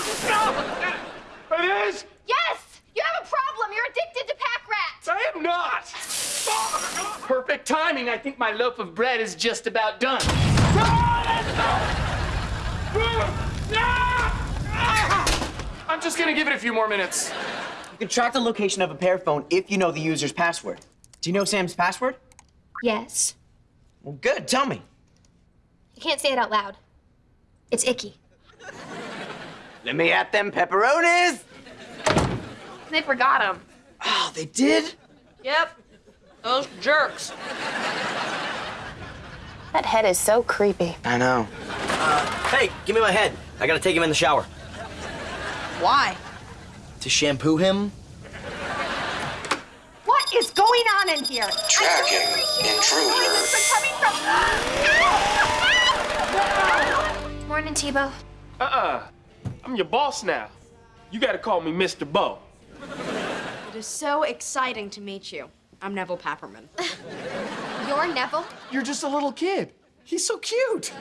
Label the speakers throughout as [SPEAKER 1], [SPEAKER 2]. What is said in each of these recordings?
[SPEAKER 1] Sunday! no! It is?
[SPEAKER 2] Yes! You have a problem. You're addicted to pack rats.
[SPEAKER 1] I am not! Fuck! Perfect timing. I think my loaf of bread is just about done. I'm just gonna give it a few more minutes.
[SPEAKER 3] You can track the location of a PearPhone if you know the user's password. Do you know Sam's password?
[SPEAKER 2] Yes.
[SPEAKER 3] Well, good. Tell me.
[SPEAKER 2] You can't say it out loud. It's icky.
[SPEAKER 3] Let me at them pepperonis.
[SPEAKER 4] They forgot him.
[SPEAKER 3] Oh, they did?
[SPEAKER 4] Yep. Those jerks.
[SPEAKER 5] That head is so creepy.
[SPEAKER 3] I know. Uh, hey, give me my head. I gotta take him in the shower.
[SPEAKER 4] Why?
[SPEAKER 3] To shampoo him?
[SPEAKER 4] What is going on in here?
[SPEAKER 6] Tracking intruder.
[SPEAKER 2] Morning, T-Bo.
[SPEAKER 1] Uh-uh. I'm your boss now. You gotta call me Mr. Bo.
[SPEAKER 4] It is so exciting to meet you. I'm Nevel Papperman.
[SPEAKER 2] You're Nevel?
[SPEAKER 1] You're just a little kid. He's so cute.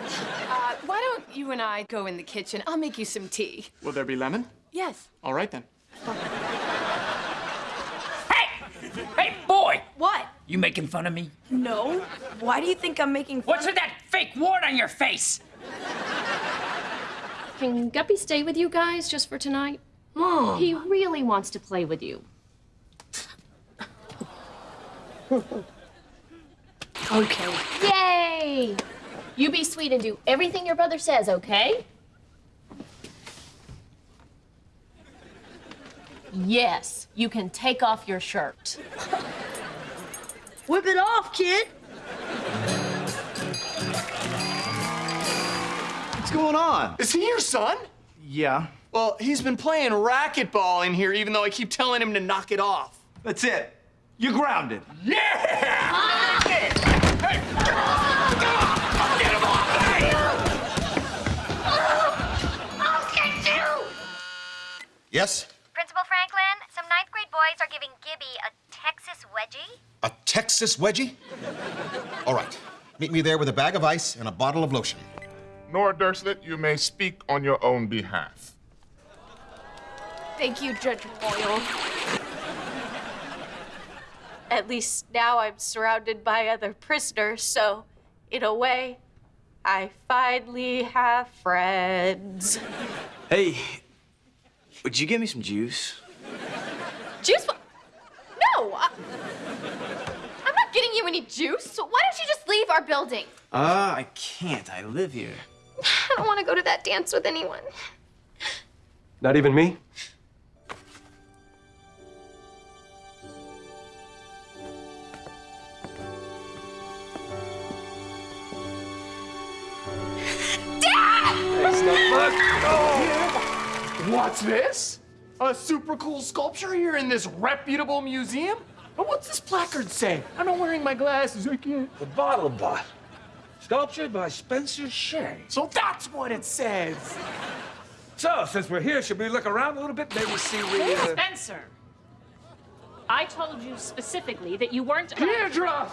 [SPEAKER 7] Uh, why don't you and I go in the kitchen? I'll make you some tea.
[SPEAKER 1] Will there be lemon?
[SPEAKER 7] Yes.
[SPEAKER 1] All right then.
[SPEAKER 8] Hey! Hey, boy!
[SPEAKER 4] What?
[SPEAKER 8] You making fun of me?
[SPEAKER 4] No. Why do you think I'm making fun
[SPEAKER 8] What's with that fake wart on your face?
[SPEAKER 5] Can Guppy stay with you guys just for tonight? Mom. He really wants to play with you. okay. Yay! You be sweet and do everything your brother says, okay? Yes, you can take off your shirt.
[SPEAKER 4] Whip it off, kid.
[SPEAKER 9] Going on?
[SPEAKER 1] Is he your son?
[SPEAKER 9] Yeah.
[SPEAKER 1] Well, he's been playing racquetball in here, even though I keep telling him to knock it off.
[SPEAKER 9] That's it. You're grounded.
[SPEAKER 10] Yes?
[SPEAKER 11] Principal Franklin, some ninth grade boys are giving Gibby a Texas wedgie.
[SPEAKER 10] A Texas wedgie? All right. Meet me there with a bag of ice and a bottle of lotion.
[SPEAKER 12] Nora Dershlit, you may speak on your own behalf.
[SPEAKER 4] Thank you, Judge Boyle. At least now I'm surrounded by other prisoners, so in a way, I finally have friends.
[SPEAKER 3] Hey, would you give me some juice?
[SPEAKER 2] Juice? No! I... I'm not getting you any juice. So why don't you just leave our building?
[SPEAKER 3] Uh, I can't. I live here.
[SPEAKER 2] I don't want to go to that dance with anyone.
[SPEAKER 1] Not even me? What's this? A super cool sculpture here in this reputable museum? But what's this placard say? I'm not wearing my glasses, I can't.
[SPEAKER 13] The Bottle Bot. Sculptured by Spencer Shay.
[SPEAKER 1] So that's what it says.
[SPEAKER 13] So, since we're here, should we look around a little bit? Maybe see we. Uh...
[SPEAKER 5] Spencer! I told you specifically that you weren't.
[SPEAKER 1] Deirdre!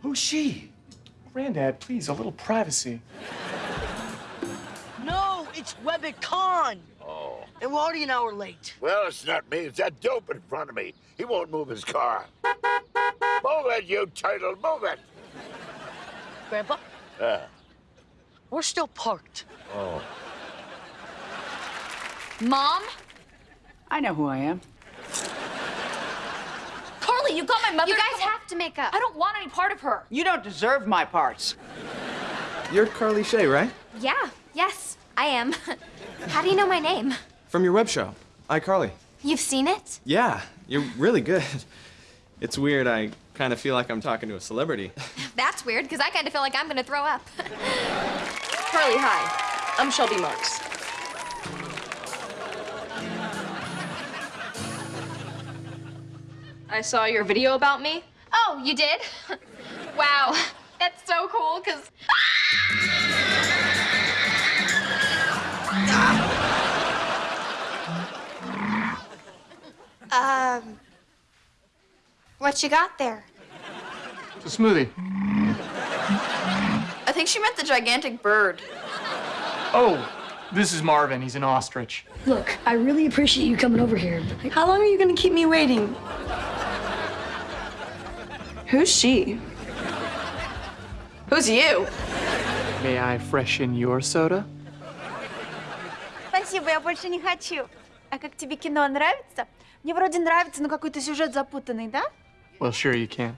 [SPEAKER 9] Who's she?
[SPEAKER 1] Granddad, please, a little privacy.
[SPEAKER 14] No, it's Webicon.
[SPEAKER 6] Oh.
[SPEAKER 14] And we're already an hour late.
[SPEAKER 6] Well, it's not me. It's that dope in front of me. He won't move his car. Move it, you turtle. Move it.
[SPEAKER 14] Grandpa,
[SPEAKER 6] Uh,
[SPEAKER 14] we're still parked.
[SPEAKER 6] oh.
[SPEAKER 2] Mom?
[SPEAKER 15] I know who I am.
[SPEAKER 2] Carly, you got my mother. You guys have to make up. I don't want any part of her.
[SPEAKER 15] You don't deserve my parts.
[SPEAKER 16] You're Carly Shay, right?
[SPEAKER 2] Yeah, yes, I am. How do you know my name?
[SPEAKER 16] From your web show, iCarly.
[SPEAKER 2] You've seen it?
[SPEAKER 16] Yeah, you're really good. It's weird, I kind of feel like I'm talking to a celebrity.
[SPEAKER 2] That's weird, because I kind of feel like I'm going to throw up.
[SPEAKER 4] Carly, hi. I'm Shelby Marks. I saw your video about me.
[SPEAKER 2] Oh, you did? wow, that's so cool, because...
[SPEAKER 4] Um,
[SPEAKER 2] What you got there?
[SPEAKER 1] It's a smoothie.
[SPEAKER 2] I think she meant the gigantic bird.
[SPEAKER 1] Oh, this is Marvin. He's an ostrich.
[SPEAKER 11] Look, I really appreciate you coming over here. but
[SPEAKER 17] How long are you gonna keep me waiting? Who's she?
[SPEAKER 2] Who's you?
[SPEAKER 1] May I freshen your soda?
[SPEAKER 18] Спасибо, я больше не хочу. А как тебе кино нравится? Мне вроде нравится, но какой-то сюжет запутанный, да?
[SPEAKER 1] Well, sure you can.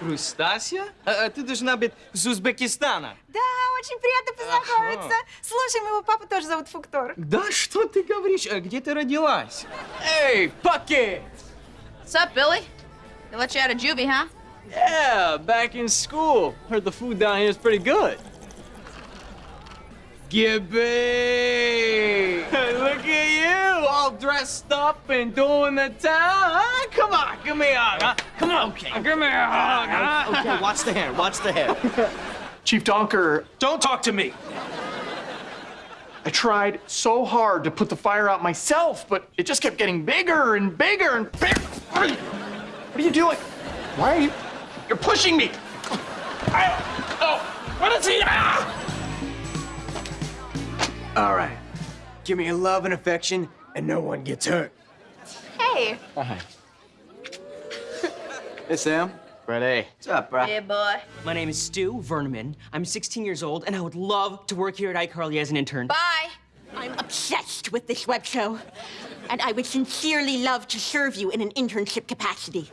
[SPEAKER 8] Рустасья? А, а ты должна быть из Узбекистана.
[SPEAKER 18] Да, очень приятно познакомиться. Слушай, моего папу тоже зовут Фуктор.
[SPEAKER 8] Да что ты говоришь? А где ты родилась? Эй, Паки!
[SPEAKER 2] What's up, Billy? They let you out of juvie, huh?
[SPEAKER 8] Yeah, back in school. Heard the food down here is pretty good. Gibby! Look at you, all dressed up and doing the town. Huh? Come on, give me a hug. Huh? Come on, okay. give me a hug. Huh?
[SPEAKER 13] Okay, watch the hair, watch the hair.
[SPEAKER 1] Chief Donker,
[SPEAKER 19] Don't talk to me.
[SPEAKER 1] I tried so hard to put the fire out myself, but it just kept getting bigger and bigger and bigger. What are you, what are you doing? Why are you? You're pushing me. I, oh, what is he? Ah!
[SPEAKER 8] All right. Give me your love and affection, and no one gets hurt.
[SPEAKER 2] Hey.
[SPEAKER 8] Hi. hey, Sam. Ready. What's up, bro?
[SPEAKER 2] Hey, boy.
[SPEAKER 3] My name is Stu Verneman. I'm 16 years old, and I would love to work here at iCarly as an intern.
[SPEAKER 2] Bye.
[SPEAKER 20] I'm obsessed with this web show, and I would sincerely love to serve you in an internship capacity.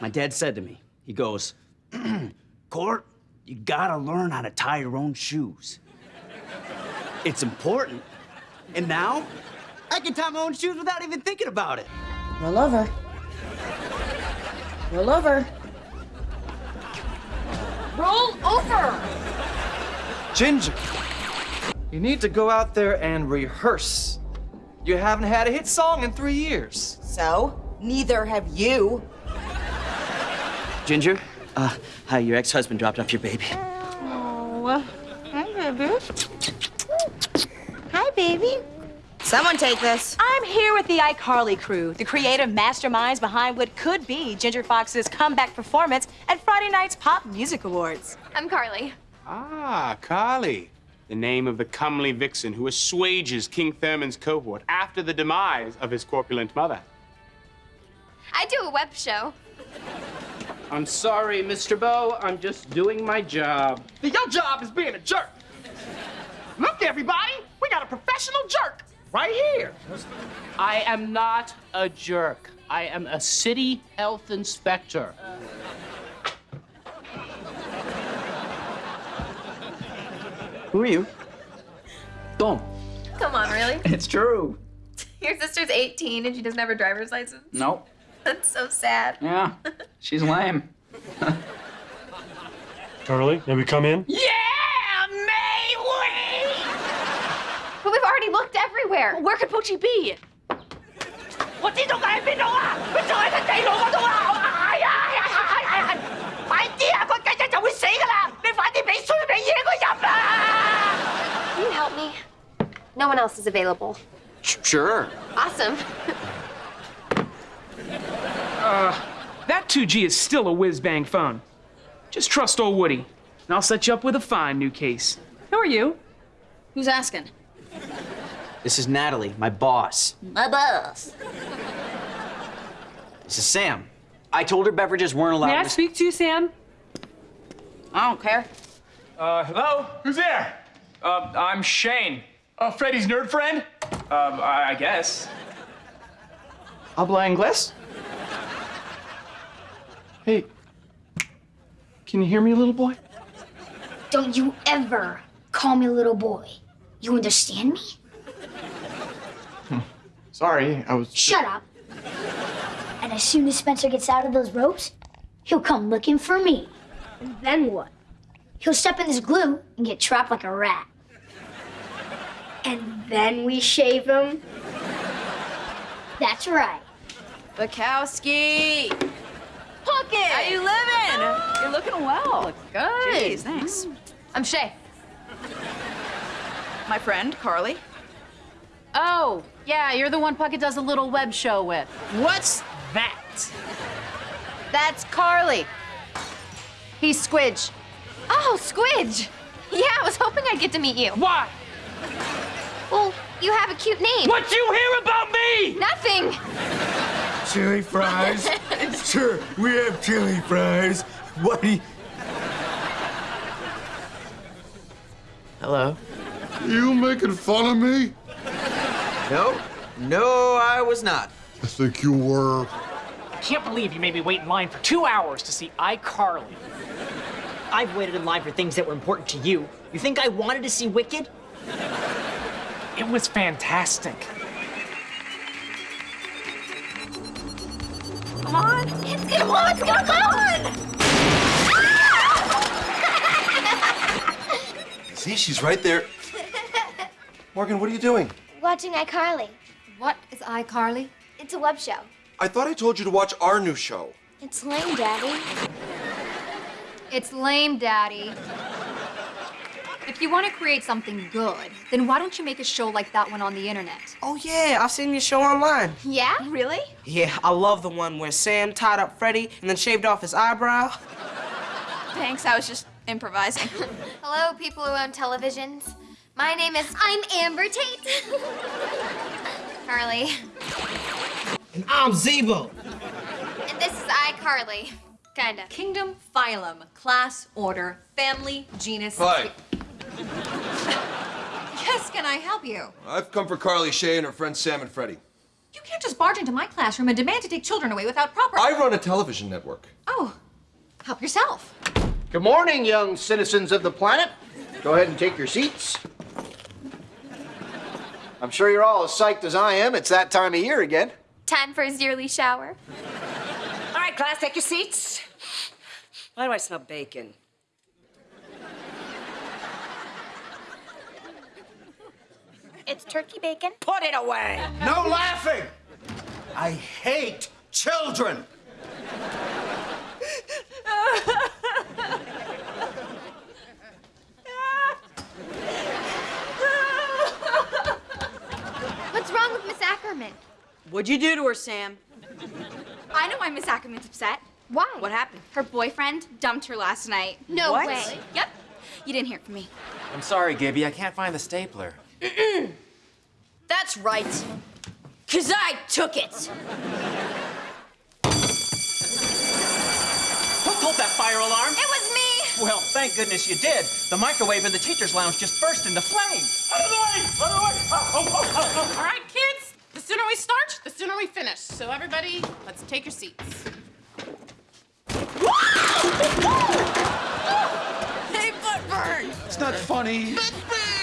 [SPEAKER 3] My dad said to me, he goes, Court, you gotta learn how to tie your own shoes. It's important. And now, I can tie my own shoes without even thinking about it.
[SPEAKER 11] Roll over. Roll over.
[SPEAKER 21] Roll over!
[SPEAKER 13] Ginger, you need to go out there and rehearse. You haven't had a hit song in three years.
[SPEAKER 20] So, neither have you.
[SPEAKER 3] Ginger, uh, hi, your ex-husband dropped off your baby.
[SPEAKER 18] Oh, hi, baby. Hi, baby.
[SPEAKER 2] Someone take this.
[SPEAKER 6] I'm here with the iCarly crew, the creative masterminds behind what could be Ginger Fox's comeback performance at Friday night's Pop Music Awards.
[SPEAKER 2] I'm Carly.
[SPEAKER 22] Ah, Carly. The name of the comely vixen who assuages King Thurman's cohort after the demise of his corpulent mother.
[SPEAKER 2] I do a web show.
[SPEAKER 22] I'm sorry, Mr. Bow. I'm just doing my job.
[SPEAKER 1] Your job is being a jerk. Look, everybody, we got a professional jerk right here.
[SPEAKER 22] I am not a jerk. I am a city health inspector.
[SPEAKER 8] Who are you? Tom.
[SPEAKER 2] Come on, really?
[SPEAKER 8] It's true.
[SPEAKER 2] Your sister's 18 and she doesn't have her driver's license?
[SPEAKER 4] Nope.
[SPEAKER 2] That's so sad.
[SPEAKER 4] Yeah, she's lame.
[SPEAKER 23] Carly, may we come in?
[SPEAKER 2] Yeah, may we? But we've already looked everywhere.
[SPEAKER 6] Where could Pochi be?
[SPEAKER 2] Can you help me? No one else is available.
[SPEAKER 8] Sure.
[SPEAKER 2] Awesome.
[SPEAKER 24] uh, that 2G is still a whiz-bang phone. Just trust old Woody, and I'll set you up with a fine new case.
[SPEAKER 4] Who are you? Who's asking?
[SPEAKER 8] This is Natalie, my boss.
[SPEAKER 4] My boss.
[SPEAKER 8] This is Sam. I told her beverages weren't allowed.
[SPEAKER 24] May I speak to you, Sam?
[SPEAKER 4] I don't care.
[SPEAKER 19] Uh, hello? Who's there? Uh, I'm Shane.
[SPEAKER 1] Uh, Freddy's nerd friend?
[SPEAKER 19] Um, I, I guess.
[SPEAKER 1] Habla inglés? Hey, can you hear me, little boy?
[SPEAKER 11] Don't you ever call me little boy. You understand me? Hmm.
[SPEAKER 1] Sorry, I was.
[SPEAKER 11] Shut up. And as soon as Spencer gets out of those ropes, he'll come looking for me. And then what? He'll step in this glue and get trapped like a rat. And then we shave him. That's right.
[SPEAKER 2] Bukowski.
[SPEAKER 6] Pumpkin!
[SPEAKER 2] How you living?
[SPEAKER 6] You're looking well.
[SPEAKER 2] Look good.
[SPEAKER 6] Jeez, thanks.
[SPEAKER 2] I'm Shay.
[SPEAKER 6] My friend, Carly. Oh, Yeah, you're the one Puckett does a little web show with.
[SPEAKER 25] What's that?
[SPEAKER 6] That's Carly. He's Squidge.
[SPEAKER 2] Oh, Squidge. Yeah, I was hoping I'd get to meet you.
[SPEAKER 25] Why?
[SPEAKER 2] Well, you have a cute name.
[SPEAKER 25] What you hear about me?
[SPEAKER 2] Nothing.
[SPEAKER 12] Chili fries? sure, we have chili fries. What do you...
[SPEAKER 26] Hello.
[SPEAKER 12] You making fun of me?
[SPEAKER 26] No, no, I was not.
[SPEAKER 12] I think you were.
[SPEAKER 24] I can't believe you made me wait in line for two hours to see iCarly. I've waited in line for things that were important to you. You think I wanted to see Wicked? It was fantastic.
[SPEAKER 2] Come on. It's gonna, come on, it's gonna go on.
[SPEAKER 26] See, she's right there. Morgan, what are you doing?
[SPEAKER 27] Watching iCarly.
[SPEAKER 2] What is iCarly?
[SPEAKER 27] It's a web show.
[SPEAKER 26] I thought I told you to watch our new show.
[SPEAKER 27] It's lame, Daddy.
[SPEAKER 2] It's lame, Daddy. If you want to create something good, then why don't you make a show like that one on the internet?
[SPEAKER 28] Oh, yeah, I've seen your show online.
[SPEAKER 2] Yeah? Really?
[SPEAKER 28] Yeah, I love the one where Sam tied up Freddy and then shaved off his eyebrow.
[SPEAKER 29] Thanks, I was just improvising.
[SPEAKER 2] Hello, people who own televisions. My name is. I'm Amber Tate. Carly.
[SPEAKER 28] And I'm Zebo.
[SPEAKER 2] And this is iCarly. Kinda.
[SPEAKER 30] Kingdom, phylum, class, order, family, genus.
[SPEAKER 26] Hi.
[SPEAKER 30] Yes, can I help you?
[SPEAKER 26] I've come for Carly Shay and her friends Sam and Freddie.
[SPEAKER 30] You can't just barge into my classroom and demand to take children away without proper.
[SPEAKER 26] I run a television network.
[SPEAKER 30] Oh, help yourself.
[SPEAKER 10] Good morning, young citizens of the planet. Go ahead and take your seats. I'm sure you're all as psyched as I am. It's that time of year again.
[SPEAKER 2] Time for his yearly shower.
[SPEAKER 3] All right, class, take your seats.
[SPEAKER 28] Why do I smell bacon?
[SPEAKER 29] It's turkey bacon.
[SPEAKER 3] Put it away.
[SPEAKER 12] No laughing! I hate children!
[SPEAKER 2] What's wrong with Miss Ackerman?
[SPEAKER 31] What'd you do to her, Sam?
[SPEAKER 2] I know why Miss Ackerman's upset. Why?
[SPEAKER 31] What happened?
[SPEAKER 2] Her boyfriend dumped her last night. No
[SPEAKER 31] What?
[SPEAKER 2] way. Yep. You didn't hear it from me.
[SPEAKER 32] I'm sorry, Gibby. I can't find the stapler.
[SPEAKER 31] That's right. Cause I took it.
[SPEAKER 24] Who pulled that fire alarm?
[SPEAKER 2] It was me!
[SPEAKER 24] Well, thank goodness you did. The microwave in the teacher's lounge just burst into flames.
[SPEAKER 3] Out of the way! Out of the way! Oh, oh, oh, oh, oh.
[SPEAKER 4] All right, kids, the sooner we start, the sooner we finish. So everybody, let's take your seats.
[SPEAKER 3] Hey, Footburn!
[SPEAKER 12] It's not funny.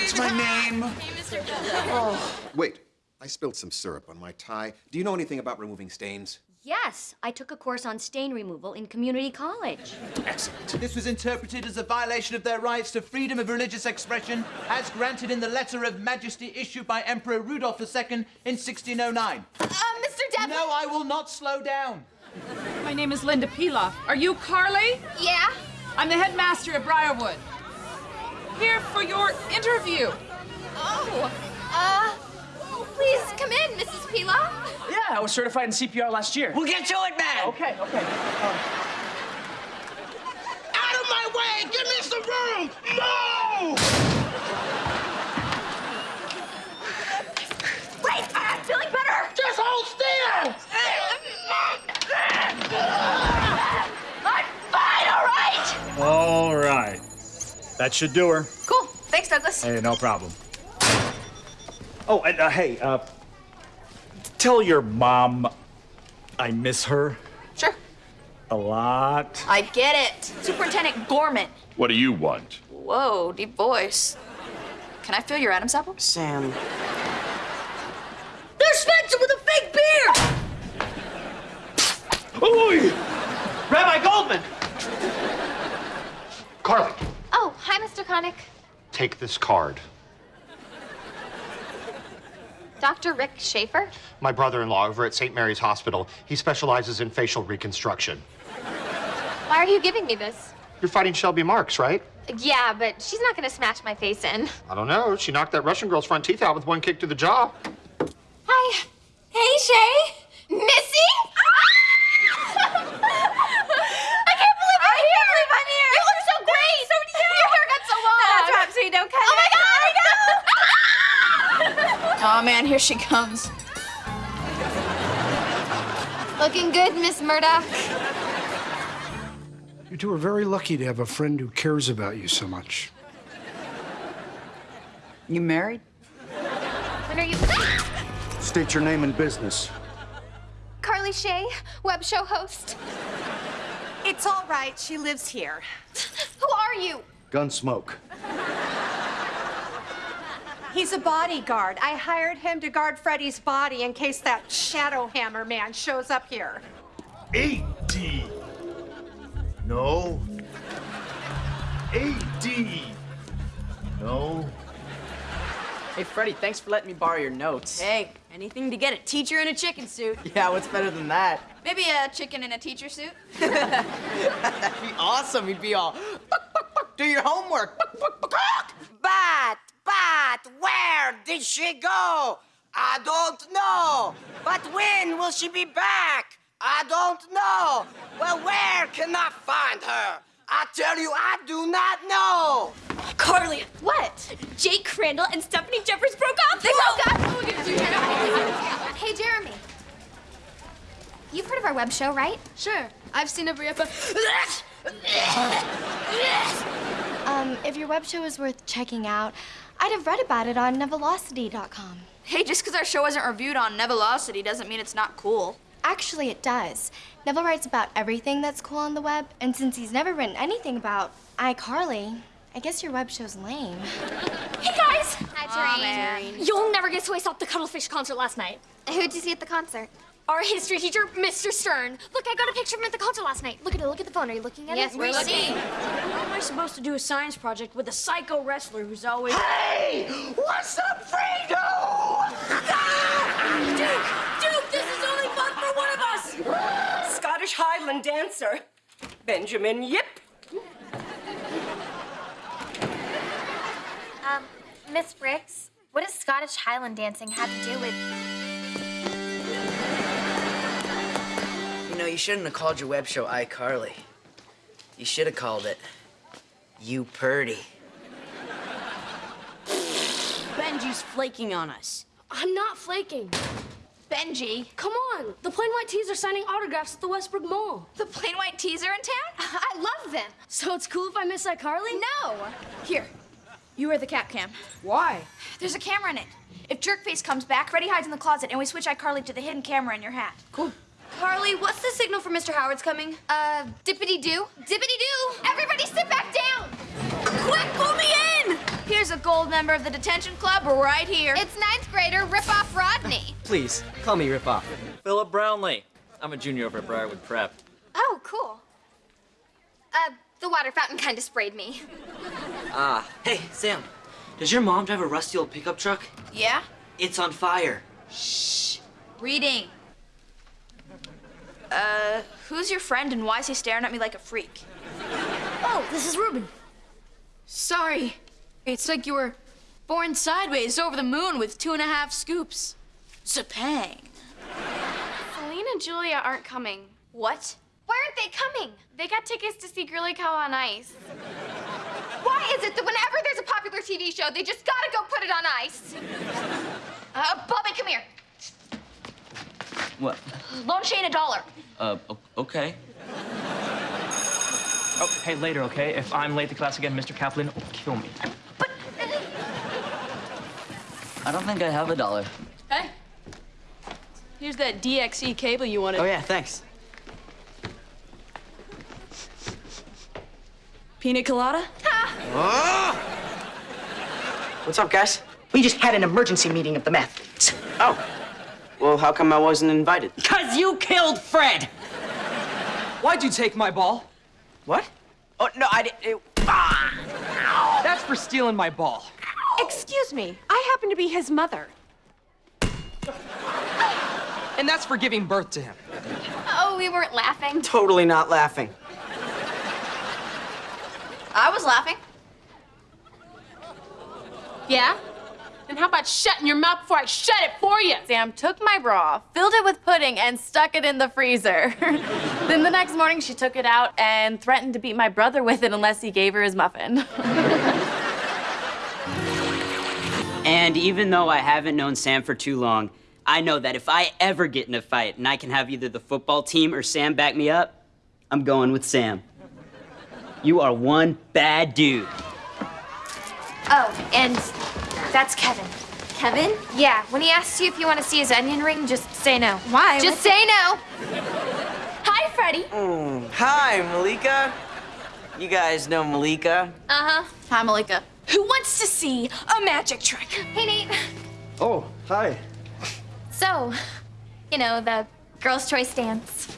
[SPEAKER 12] It's my name.
[SPEAKER 10] Hey, Oh. Wait, I spilled some syrup on my tie. Do you know anything about removing stains?
[SPEAKER 14] Yes, I took a course on stain removal in community college.
[SPEAKER 33] Excellent. This was interpreted as a violation of their rights to freedom of religious expression, as granted in the Letter of Majesty issued by Emperor Rudolph II in 1609.
[SPEAKER 2] Uh, Mr. Devlin?
[SPEAKER 33] No, I will not slow down.
[SPEAKER 6] My name is Linda Pilaf. Are you Carly?
[SPEAKER 2] Yeah?
[SPEAKER 6] I'm the headmaster at Briarwood. Here for your interview.
[SPEAKER 2] Oh, uh, please come in, Mrs. Pilaf.
[SPEAKER 24] Yeah, I was certified in CPR last year.
[SPEAKER 3] We'll get to it, man!
[SPEAKER 24] Okay, okay.
[SPEAKER 3] Out of my way! Give me some room! No!
[SPEAKER 2] Wait, I'm feeling better.
[SPEAKER 3] Just hold still!
[SPEAKER 2] I'm fine, all right?
[SPEAKER 34] All right. That should do her.
[SPEAKER 2] Cool. Thanks, Douglas.
[SPEAKER 34] Hey, no problem. Oh, and uh, hey, uh, tell your mom I miss her
[SPEAKER 2] Sure.
[SPEAKER 34] a lot.
[SPEAKER 29] I get it. Superintendent Gorman.
[SPEAKER 13] What do you want?
[SPEAKER 29] Whoa, deep voice. Can I feel your Adam's apple?
[SPEAKER 28] Sam.
[SPEAKER 3] There's Spencer with a fake beard!
[SPEAKER 35] Oi! Rabbi Goldman! Carly,
[SPEAKER 2] Oh, hi, Mr. Connick.
[SPEAKER 35] take this card.
[SPEAKER 2] Dr. Rick Schaefer?
[SPEAKER 35] My brother-in-law over at St. Mary's Hospital. He specializes in facial reconstruction.
[SPEAKER 2] Why are you giving me this?
[SPEAKER 35] You're fighting Shelby Marks, right?
[SPEAKER 2] Yeah, but she's not gonna smash my face in.
[SPEAKER 35] I don't know. She knocked that Russian girl's front teeth out with one kick to the jaw.
[SPEAKER 2] Hi,
[SPEAKER 36] Hi. Hey, Shay. Missy? Ah! I can't believe I'm here. I can't believe I'm here. You look so great. So do you. Your hair got so long. That's right, so you don't cut oh it. Oh my god.
[SPEAKER 37] Oh man, here she comes.
[SPEAKER 2] Looking good, Miss Murdoch.
[SPEAKER 34] You two are very lucky to have a friend who cares about you so much.
[SPEAKER 37] You married?
[SPEAKER 2] When are you?
[SPEAKER 34] State your name and business.
[SPEAKER 2] Carly Shay, web show host.
[SPEAKER 6] It's all right. She lives here.
[SPEAKER 2] Who are you?
[SPEAKER 34] Gunsmoke.
[SPEAKER 6] He's a bodyguard. I hired him to guard Freddy's body in case that Shadow Hammer man shows up here.
[SPEAKER 38] 80. No. 80. No.
[SPEAKER 3] Hey, Freddy, thanks for letting me borrow your notes.
[SPEAKER 29] Hey, anything to get a teacher in a chicken suit.
[SPEAKER 3] Yeah, what's better than that?
[SPEAKER 29] Maybe a chicken in a teacher suit.
[SPEAKER 3] That'd be awesome. You'd be all, "Buck, buck, buck, do your homework. Buck, buck, buck, buck."
[SPEAKER 28] But, but, where did she go? I don't know. But when will she be back? I don't know. Well, where can I find her? I tell you, I do not know.
[SPEAKER 29] Carly, what? Jake Crandall and Stephanie Jeffers broke up. They broke up.
[SPEAKER 2] Hey, Jeremy. You've heard of our web show, right?
[SPEAKER 5] Sure. I've seen every episode. um, if your web show is worth checking out, I'd have read about it on Nevelocity.com.
[SPEAKER 29] Hey, just because our show wasn't reviewed on Nevelocity doesn't mean it's not cool.
[SPEAKER 5] Actually, it does. Nevel writes about everything that's cool on the web, and since he's never written anything about iCarly, I guess your web show's lame.
[SPEAKER 2] Hey, guys.
[SPEAKER 5] Hi,
[SPEAKER 2] Aw,
[SPEAKER 5] Tareen.
[SPEAKER 2] man. You'll never guess who I saw at the Cuttlefish concert last night.
[SPEAKER 5] Who'd you see at the concert?
[SPEAKER 2] Our history teacher, Mr. Stern. Look, I got a picture of him at the concert last night. Look at it. Look at the phone. Are you looking at
[SPEAKER 29] Yes,
[SPEAKER 2] it?
[SPEAKER 29] we're looking. How am I supposed to do a science project with a psycho wrestler who's always.
[SPEAKER 28] Hey! What's up, Fredo?
[SPEAKER 29] Duke! Duke, this is only fun for one of us!
[SPEAKER 28] Scottish Highland dancer, Benjamin Yip.
[SPEAKER 5] Um, Miss Briggs, what does Scottish Highland dancing have to do with...
[SPEAKER 39] know, you shouldn't have called your web show iCarly. You should have called it You Purdy.
[SPEAKER 29] Benji's flaking on us.
[SPEAKER 5] I'm not flaking. Benji. Come on. The Plain White T's are signing autographs at the Westbrook Mall.
[SPEAKER 29] The Plain White T's are in town?
[SPEAKER 5] I love them. So it's cool if I miss iCarly?
[SPEAKER 29] No. Here, you wear the cap cam.
[SPEAKER 3] Why?
[SPEAKER 29] There's a camera in it. If Jerkface comes back, Freddy hides in the closet, and we switch iCarly to the hidden camera in your hat.
[SPEAKER 3] Cool.
[SPEAKER 2] Carly, what's the signal for Mr. Howard's coming? Uh, dippity doo. Dippity doo. Everybody sit back down.
[SPEAKER 29] Quick, pull me in! Here's a gold member of the detention club right here.
[SPEAKER 2] It's ninth grader Rip Off Rodney.
[SPEAKER 3] Please, call me Rip Off.
[SPEAKER 12] Philip Brownlee. I'm a junior over at Briarwood Prep.
[SPEAKER 2] Oh, cool. Uh, the water fountain kind of sprayed me.
[SPEAKER 39] Ah, hey, Sam. Does your mom drive a rusty old pickup truck?
[SPEAKER 29] Yeah?
[SPEAKER 39] It's on fire. Shh.
[SPEAKER 29] Reading. Uh, who's your friend and why is he staring at me like a freak?
[SPEAKER 5] Oh, this is Ruben.
[SPEAKER 29] Sorry. It's like you were born sideways over the moon with two and a half scoops. Zapang.
[SPEAKER 5] Celine and Julia aren't coming.
[SPEAKER 29] What?
[SPEAKER 2] Why aren't they coming?
[SPEAKER 5] They got tickets to see Girly Cow on Ice.
[SPEAKER 2] Why is it that whenever there's a popular TV show, they just gotta go put it on ice? Uh, Bobby, come here.
[SPEAKER 39] What?
[SPEAKER 29] Loan Shane a dollar.
[SPEAKER 39] Uh, okay.
[SPEAKER 3] Oh, hey, later, okay? If I'm late to class again, Mr. Kaplan will kill me. But...
[SPEAKER 39] I don't think I have a dollar.
[SPEAKER 29] Hey. Here's that DXE cable you wanted.
[SPEAKER 3] Oh, yeah, thanks.
[SPEAKER 29] Pina colada?
[SPEAKER 3] What's up, guys? We just had an emergency meeting of the meth. Oh. Well, how come I wasn't invited?
[SPEAKER 39] Because you killed Fred!
[SPEAKER 3] Why'd you take my ball? What? Oh, no, I didn't. Ah! That's for stealing my ball.
[SPEAKER 6] Excuse me. I happen to be his mother.
[SPEAKER 3] And that's for giving birth to him.
[SPEAKER 2] Oh, we weren't laughing.
[SPEAKER 3] Totally not laughing.
[SPEAKER 29] I was laughing.
[SPEAKER 2] Yeah?
[SPEAKER 4] Then how about shutting your mouth before I shut it for you?
[SPEAKER 29] Sam took my bra, filled it with pudding, and stuck it in the freezer. then the next morning, she took it out and threatened to beat my brother with it unless he gave her his muffin.
[SPEAKER 40] And even though I haven't known Sam for too long, I know that if I ever get in a fight and I can have either the football team or Sam back me up, I'm going with Sam. You are one bad dude.
[SPEAKER 2] Oh, and that's Kevin. Kevin? Yeah, when he asks you if you want to see his onion ring, just say no.
[SPEAKER 29] Why?
[SPEAKER 2] Just say no. Hi, Freddie.
[SPEAKER 41] Mm, hi, Malika. You guys know Malika?
[SPEAKER 2] Uh-huh.
[SPEAKER 29] Hi, Malika.
[SPEAKER 4] Who wants to see a magic trick?
[SPEAKER 2] Hey, Nate.
[SPEAKER 24] Oh, hi.
[SPEAKER 2] So, you know, the girls' choice dance.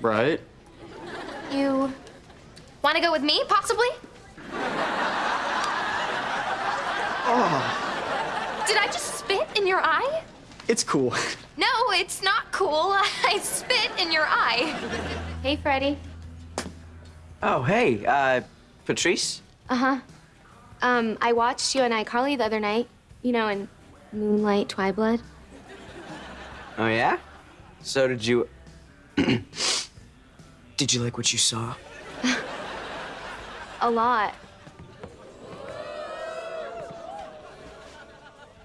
[SPEAKER 24] Right.
[SPEAKER 2] You want to go with me, possibly?
[SPEAKER 24] Oh,
[SPEAKER 2] Did I just spit in your eye?
[SPEAKER 24] it's cool.
[SPEAKER 2] No, it's not cool. I spit in your eye. Hey, Freddie.
[SPEAKER 3] Oh, hey, uh, Patrice?
[SPEAKER 42] Uh-huh. Um, I watched you and iCarly the other night. You know, in Moonlight Twiblood.
[SPEAKER 3] Oh, yeah? So did you. did you like what you saw?
[SPEAKER 42] A lot.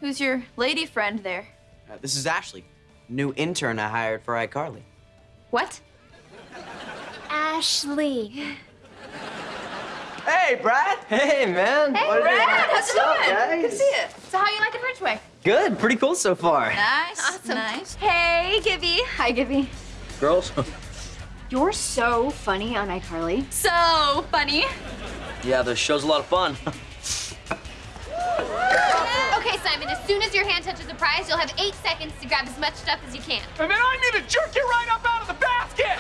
[SPEAKER 29] Who's your lady friend there?
[SPEAKER 3] Uh, this is Ashley, new intern I hired for iCarly.
[SPEAKER 29] What?
[SPEAKER 42] Ashley.
[SPEAKER 3] Hey, Brad. Hey, man.
[SPEAKER 29] Hey,
[SPEAKER 3] What is
[SPEAKER 29] Brad, how's it going?
[SPEAKER 3] up,
[SPEAKER 29] Good to see you. So how you liking Ridgeway?
[SPEAKER 3] Good. Pretty cool so far.
[SPEAKER 29] Nice. Awesome. Nice.
[SPEAKER 2] Hey, Gibby. Hi, Gibby.
[SPEAKER 3] Girls?
[SPEAKER 2] You're so funny on iCarly.
[SPEAKER 29] So funny.
[SPEAKER 39] Yeah, the show's a lot of fun.
[SPEAKER 2] Okay, Simon, as soon as your hand touches the prize, you'll have eight seconds to grab as much stuff as you can.
[SPEAKER 43] And then I need to jerk you right up out of the basket!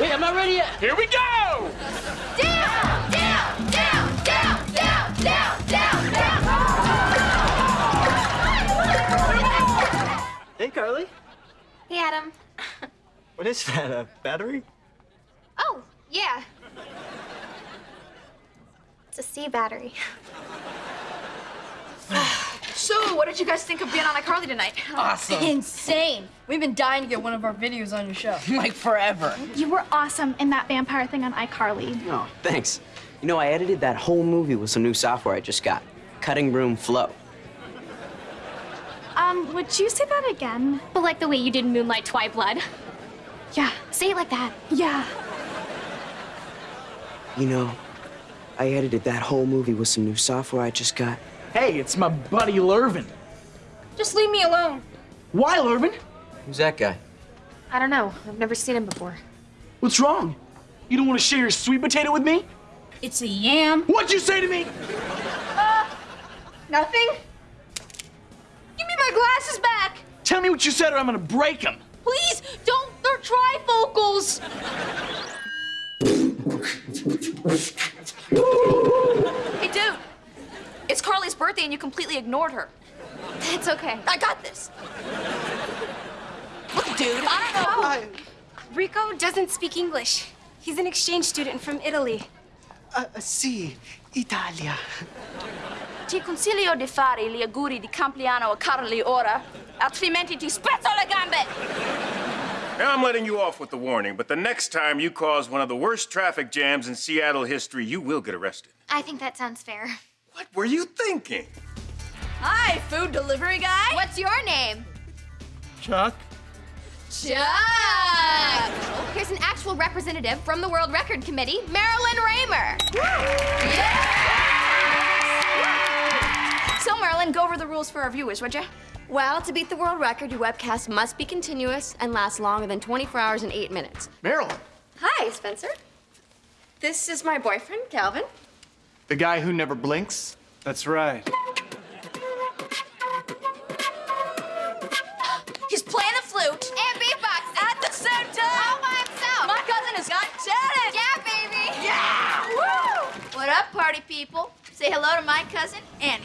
[SPEAKER 39] Wait, I'm not ready yet.
[SPEAKER 43] Here we go!
[SPEAKER 2] Down, down, down, down, down, down, down, down.
[SPEAKER 44] Hey, Carly.
[SPEAKER 2] Hey, Adam.
[SPEAKER 44] What is that, a battery?
[SPEAKER 2] Oh, yeah. It's a C battery.
[SPEAKER 4] So, what did you guys think of being on iCarly tonight?
[SPEAKER 3] Awesome.
[SPEAKER 4] Insane. We've been dying to get one of our videos on your show.
[SPEAKER 3] like forever.
[SPEAKER 45] You were awesome in that vampire thing on iCarly.
[SPEAKER 3] Oh, thanks. You know, I edited that whole movie with some new software I just got. Cutting Room Flow.
[SPEAKER 45] Um, would you say that again?
[SPEAKER 2] But like the way you did Moonlight Twiblood.
[SPEAKER 45] Yeah.
[SPEAKER 2] Say it like that.
[SPEAKER 45] Yeah.
[SPEAKER 3] You know, I edited that whole movie with some new software I just got.
[SPEAKER 24] Hey, it's my buddy Lurvin.
[SPEAKER 4] Just leave me alone.
[SPEAKER 24] Why, Lurvin?
[SPEAKER 3] Who's that guy?
[SPEAKER 2] I don't know. I've never seen him before.
[SPEAKER 24] What's wrong? You don't want to share your sweet potato with me?
[SPEAKER 4] It's a yam.
[SPEAKER 24] What'd you say to me?
[SPEAKER 4] Uh, nothing. Give me my glasses back.
[SPEAKER 24] Tell me what you said or I'm gonna break them.
[SPEAKER 4] Please, don't. They're trifocals.
[SPEAKER 29] Hey, dude. It's Carly's birthday and you completely ignored her.
[SPEAKER 2] It's okay.
[SPEAKER 29] I got this. Look, dude, I don't know.
[SPEAKER 42] Rico doesn't speak English. He's an exchange student from Italy.
[SPEAKER 46] Uh, sì, Italia.
[SPEAKER 29] Ti consiglio di fare gli auguri di compleanno a Carly ora, altrimenti ti spezzo le gambe.
[SPEAKER 26] Now I'm letting you off with the warning, but the next time you cause one of the worst traffic jams in Seattle history, you will get arrested.
[SPEAKER 2] I think that sounds fair.
[SPEAKER 26] What were you thinking?
[SPEAKER 29] Hi, food delivery guy.
[SPEAKER 2] What's your name?
[SPEAKER 46] Chuck?
[SPEAKER 2] Chuck! Oh, here's an actual representative from the World Record Committee, Marilyn Raymer.
[SPEAKER 29] So, Marilyn, go over the rules for our viewers, would you?
[SPEAKER 42] Well, to beat the world record, your webcast must be continuous and last longer than 24 hours and 8 minutes.
[SPEAKER 24] Marilyn,
[SPEAKER 42] Hi, Spencer. This is my boyfriend, Calvin.
[SPEAKER 24] The guy who never blinks.
[SPEAKER 47] That's right.
[SPEAKER 29] He's playing the flute
[SPEAKER 2] And beatbox.
[SPEAKER 29] at the same time.
[SPEAKER 2] All by himself.
[SPEAKER 29] My cousin has got talent.
[SPEAKER 2] Yeah, baby.
[SPEAKER 29] Yeah! Woo! What up, party people? Say hello to my cousin, Annie.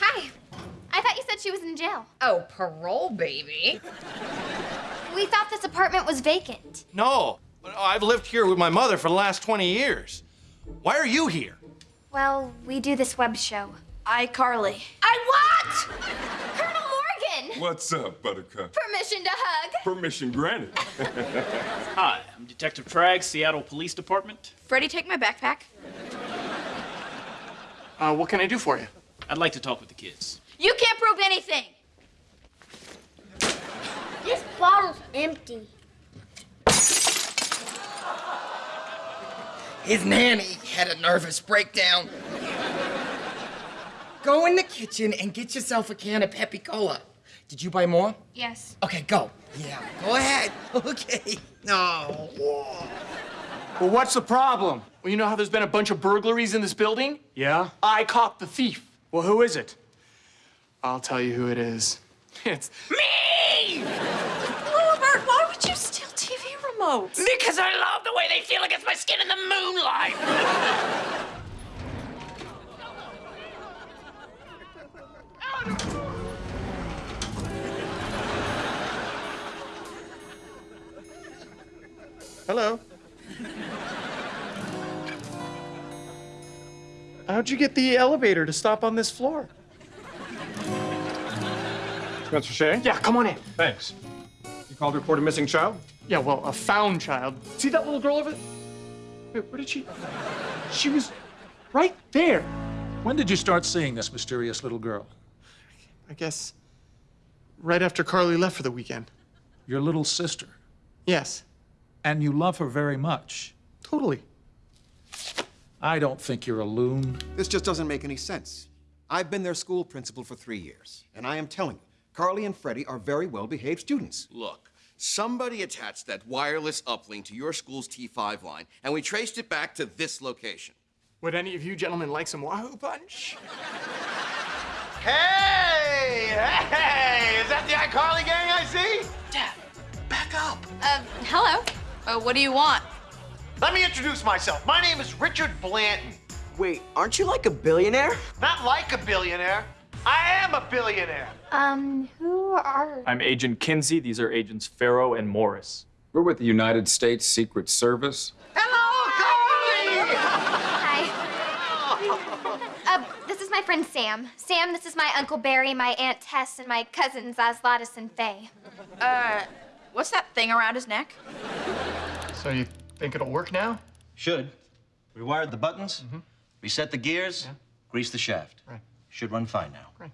[SPEAKER 2] Hi. I thought you said she was in jail.
[SPEAKER 4] Oh, parole, baby.
[SPEAKER 2] We thought this apartment was vacant.
[SPEAKER 48] No, I've lived here with my mother for the last 20 years. Why are you here?
[SPEAKER 2] Well, we do this web show.
[SPEAKER 29] iCarly.
[SPEAKER 11] I what? Colonel Morgan!
[SPEAKER 12] What's up, Buttercup?
[SPEAKER 11] Permission to hug.
[SPEAKER 12] Permission granted.
[SPEAKER 8] Hi, I'm Detective Tragg, Seattle Police Department.
[SPEAKER 29] Freddie, take my backpack.
[SPEAKER 1] Uh, what can I do for you?
[SPEAKER 8] I'd like to talk with the kids.
[SPEAKER 29] You can't prove anything.
[SPEAKER 11] This bottle's empty.
[SPEAKER 49] His nanny had a nervous breakdown. Go in the kitchen and get yourself a can of Peppy Cola. Did you buy more?
[SPEAKER 2] Yes.
[SPEAKER 49] Okay, go. Yeah, go ahead. Okay. No.
[SPEAKER 1] Well, what's the problem? Well, you know how there's been a bunch of burglaries in this building?
[SPEAKER 50] Yeah?
[SPEAKER 1] I caught the thief.
[SPEAKER 50] Well, who is it?
[SPEAKER 1] I'll tell you who it is. It's
[SPEAKER 49] Me!
[SPEAKER 29] TV?
[SPEAKER 49] Because I love the way they feel against my skin in the moonlight.
[SPEAKER 1] Hello. How'd you get the elevator to stop on this floor?
[SPEAKER 13] Spencer Shay?
[SPEAKER 1] Yeah, come on in.
[SPEAKER 13] Thanks. You called to report a missing child?
[SPEAKER 1] Yeah, well, a found child. See that little girl over there? Wait, where did she? She was right there.
[SPEAKER 13] When did you start seeing this mysterious little girl?
[SPEAKER 1] I guess right after Carly left for the weekend.
[SPEAKER 13] Your little sister.
[SPEAKER 1] Yes.
[SPEAKER 13] And you love her very much.
[SPEAKER 1] Totally.
[SPEAKER 13] I don't think you're a loon.
[SPEAKER 51] This just doesn't make any sense. I've been their school principal for three years, and I am telling you, Carly and Freddie are very well-behaved students.
[SPEAKER 52] Look, somebody attached that wireless uplink to your school's T5 line, and we traced it back to this location.
[SPEAKER 1] Would any of you gentlemen like some Wahoo Punch?
[SPEAKER 10] Hey! Hey! Is that the iCarly gang I see?
[SPEAKER 49] Dad, back up.
[SPEAKER 29] Uh, hello. Uh, what do you want?
[SPEAKER 10] Let me introduce myself. My name is Richard Blanton.
[SPEAKER 3] Wait, aren't you like a billionaire?
[SPEAKER 10] Not like a billionaire. I am a billionaire.
[SPEAKER 2] Um, who are...
[SPEAKER 53] I'm Agent Kinsey. These are Agents Farrow and Morris. We're with the United States Secret Service. Hello, Cody! Hi.
[SPEAKER 2] uh, this is my friend Sam. Sam, this is my Uncle Barry, my Aunt Tess, and my cousins Aslatus and Faye.
[SPEAKER 29] Uh, what's that thing around his neck?
[SPEAKER 1] So you think it'll work now?
[SPEAKER 39] Should. We wired the buttons, mm -hmm. reset the gears, yeah. grease the shaft.
[SPEAKER 1] Right.
[SPEAKER 39] Should run fine now.
[SPEAKER 1] Great.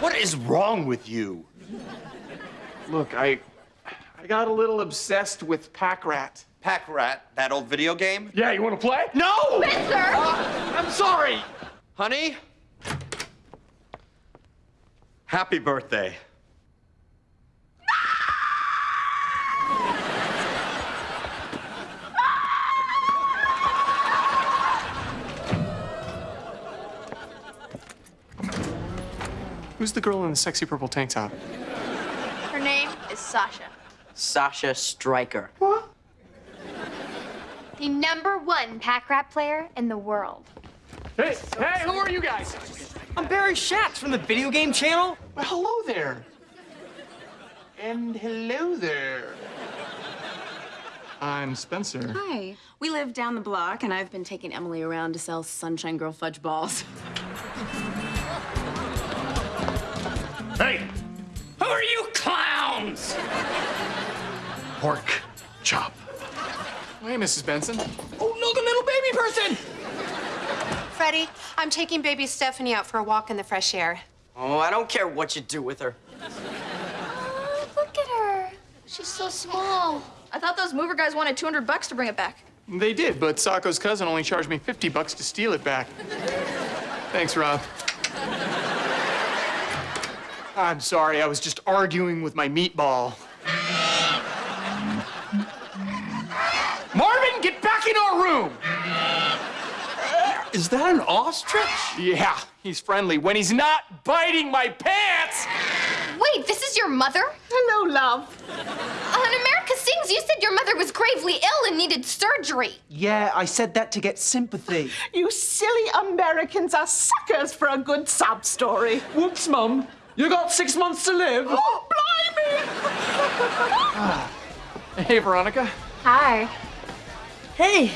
[SPEAKER 10] What is wrong with you?
[SPEAKER 1] Look, I I got a little obsessed with Pack Rat.
[SPEAKER 10] Pack Rat, that old video game?
[SPEAKER 1] Yeah, you want to play? No!
[SPEAKER 2] Spencer!
[SPEAKER 10] Uh, I'm sorry. Honey? Happy birthday.
[SPEAKER 1] Who's the girl in the sexy purple tank top?
[SPEAKER 29] Her name is Sasha.
[SPEAKER 3] Sasha Striker.
[SPEAKER 2] The number one pack rat player in the world.
[SPEAKER 1] Hey, hey, who are you guys?
[SPEAKER 24] I'm Barry Schatz from the video game channel.
[SPEAKER 1] Well, hello there. And hello there. I'm Spencer.
[SPEAKER 4] Hi. We live down the block, and I've been taking Emily around to sell Sunshine Girl fudge balls.
[SPEAKER 1] Hey!
[SPEAKER 49] Who are you clowns?
[SPEAKER 1] Pork chop. Hey, Mrs. Benson.
[SPEAKER 49] Oh, look, a little baby person.
[SPEAKER 54] Freddie, I'm taking baby Stephanie out for a walk in the fresh air.
[SPEAKER 3] Oh, I don't care what you do with her.
[SPEAKER 2] Oh, look at her. She's so small.
[SPEAKER 29] I thought those mover guys wanted 200 bucks to bring it back.
[SPEAKER 1] They did, but Sacco's cousin only charged me 50 bucks to steal it back. Thanks, Rob. I'm sorry, I was just arguing with my meatball. Marvin, get back in our room!
[SPEAKER 10] Is that an ostrich?
[SPEAKER 1] Yeah, he's friendly when he's not biting my pants!
[SPEAKER 55] Wait, this is your mother?
[SPEAKER 6] Hello, love.
[SPEAKER 55] Uh, On America Sings, you said your mother was gravely ill and needed surgery.
[SPEAKER 24] Yeah, I said that to get sympathy.
[SPEAKER 6] You silly Americans are suckers for a good sob story.
[SPEAKER 24] Whoops, Mum. You got six months to live.
[SPEAKER 6] Oh, blimey!
[SPEAKER 1] Hey, Veronica.
[SPEAKER 29] Hi.
[SPEAKER 56] Hey,